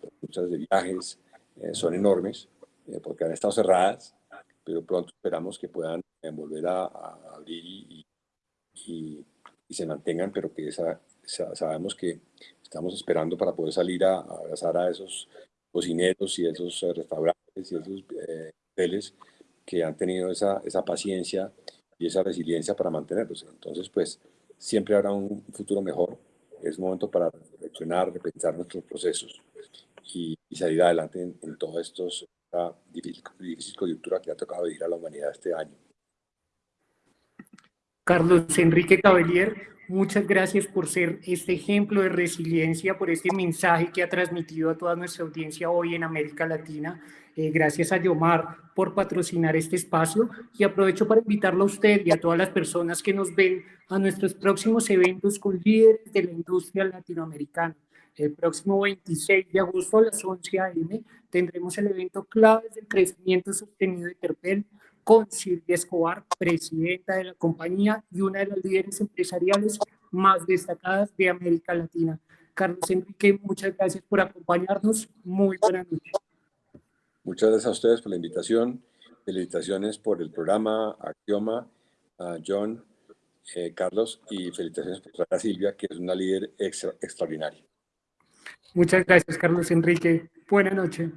las industrias de viajes, eh, son enormes eh, porque han estado cerradas, pero pronto esperamos que puedan eh, volver a, a abrir y, y, y, se mantengan, pero que esa, sabemos que estamos esperando para poder salir a, abrazar a esos cocineros y esos eh, restaurantes y esos eh, hoteles que han tenido esa, esa paciencia y esa resiliencia para mantenerlos. Entonces, pues, siempre habrá un futuro mejor. Es momento para reflexionar, repensar nuestros procesos y, salir adelante en, en toda esta difícil, difícil coyuntura que ha tocado vivir a la humanidad este año. Carlos Enrique Cabellier, muchas gracias por ser este ejemplo de resiliencia, por este mensaje que ha transmitido a toda nuestra audiencia hoy en América Latina. Eh, gracias a Yomar por patrocinar este espacio y aprovecho para invitarlo a usted y a todas las personas que nos ven a nuestros próximos eventos con líderes de la industria latinoamericana. El próximo 26 de agosto a las 11 a.m. tendremos el evento Claves del Crecimiento Sostenido de Terpel, con Silvia Escobar, presidenta de la compañía y una de las líderes empresariales más destacadas de América Latina. Carlos Enrique, muchas gracias por acompañarnos. Muy buenas noches. Muchas gracias a ustedes por la invitación. Felicitaciones por el programa Axioma, a John, eh, Carlos, y felicitaciones por a Silvia, que es una líder extra, extraordinaria. Muchas gracias, Carlos Enrique. Buenas noches.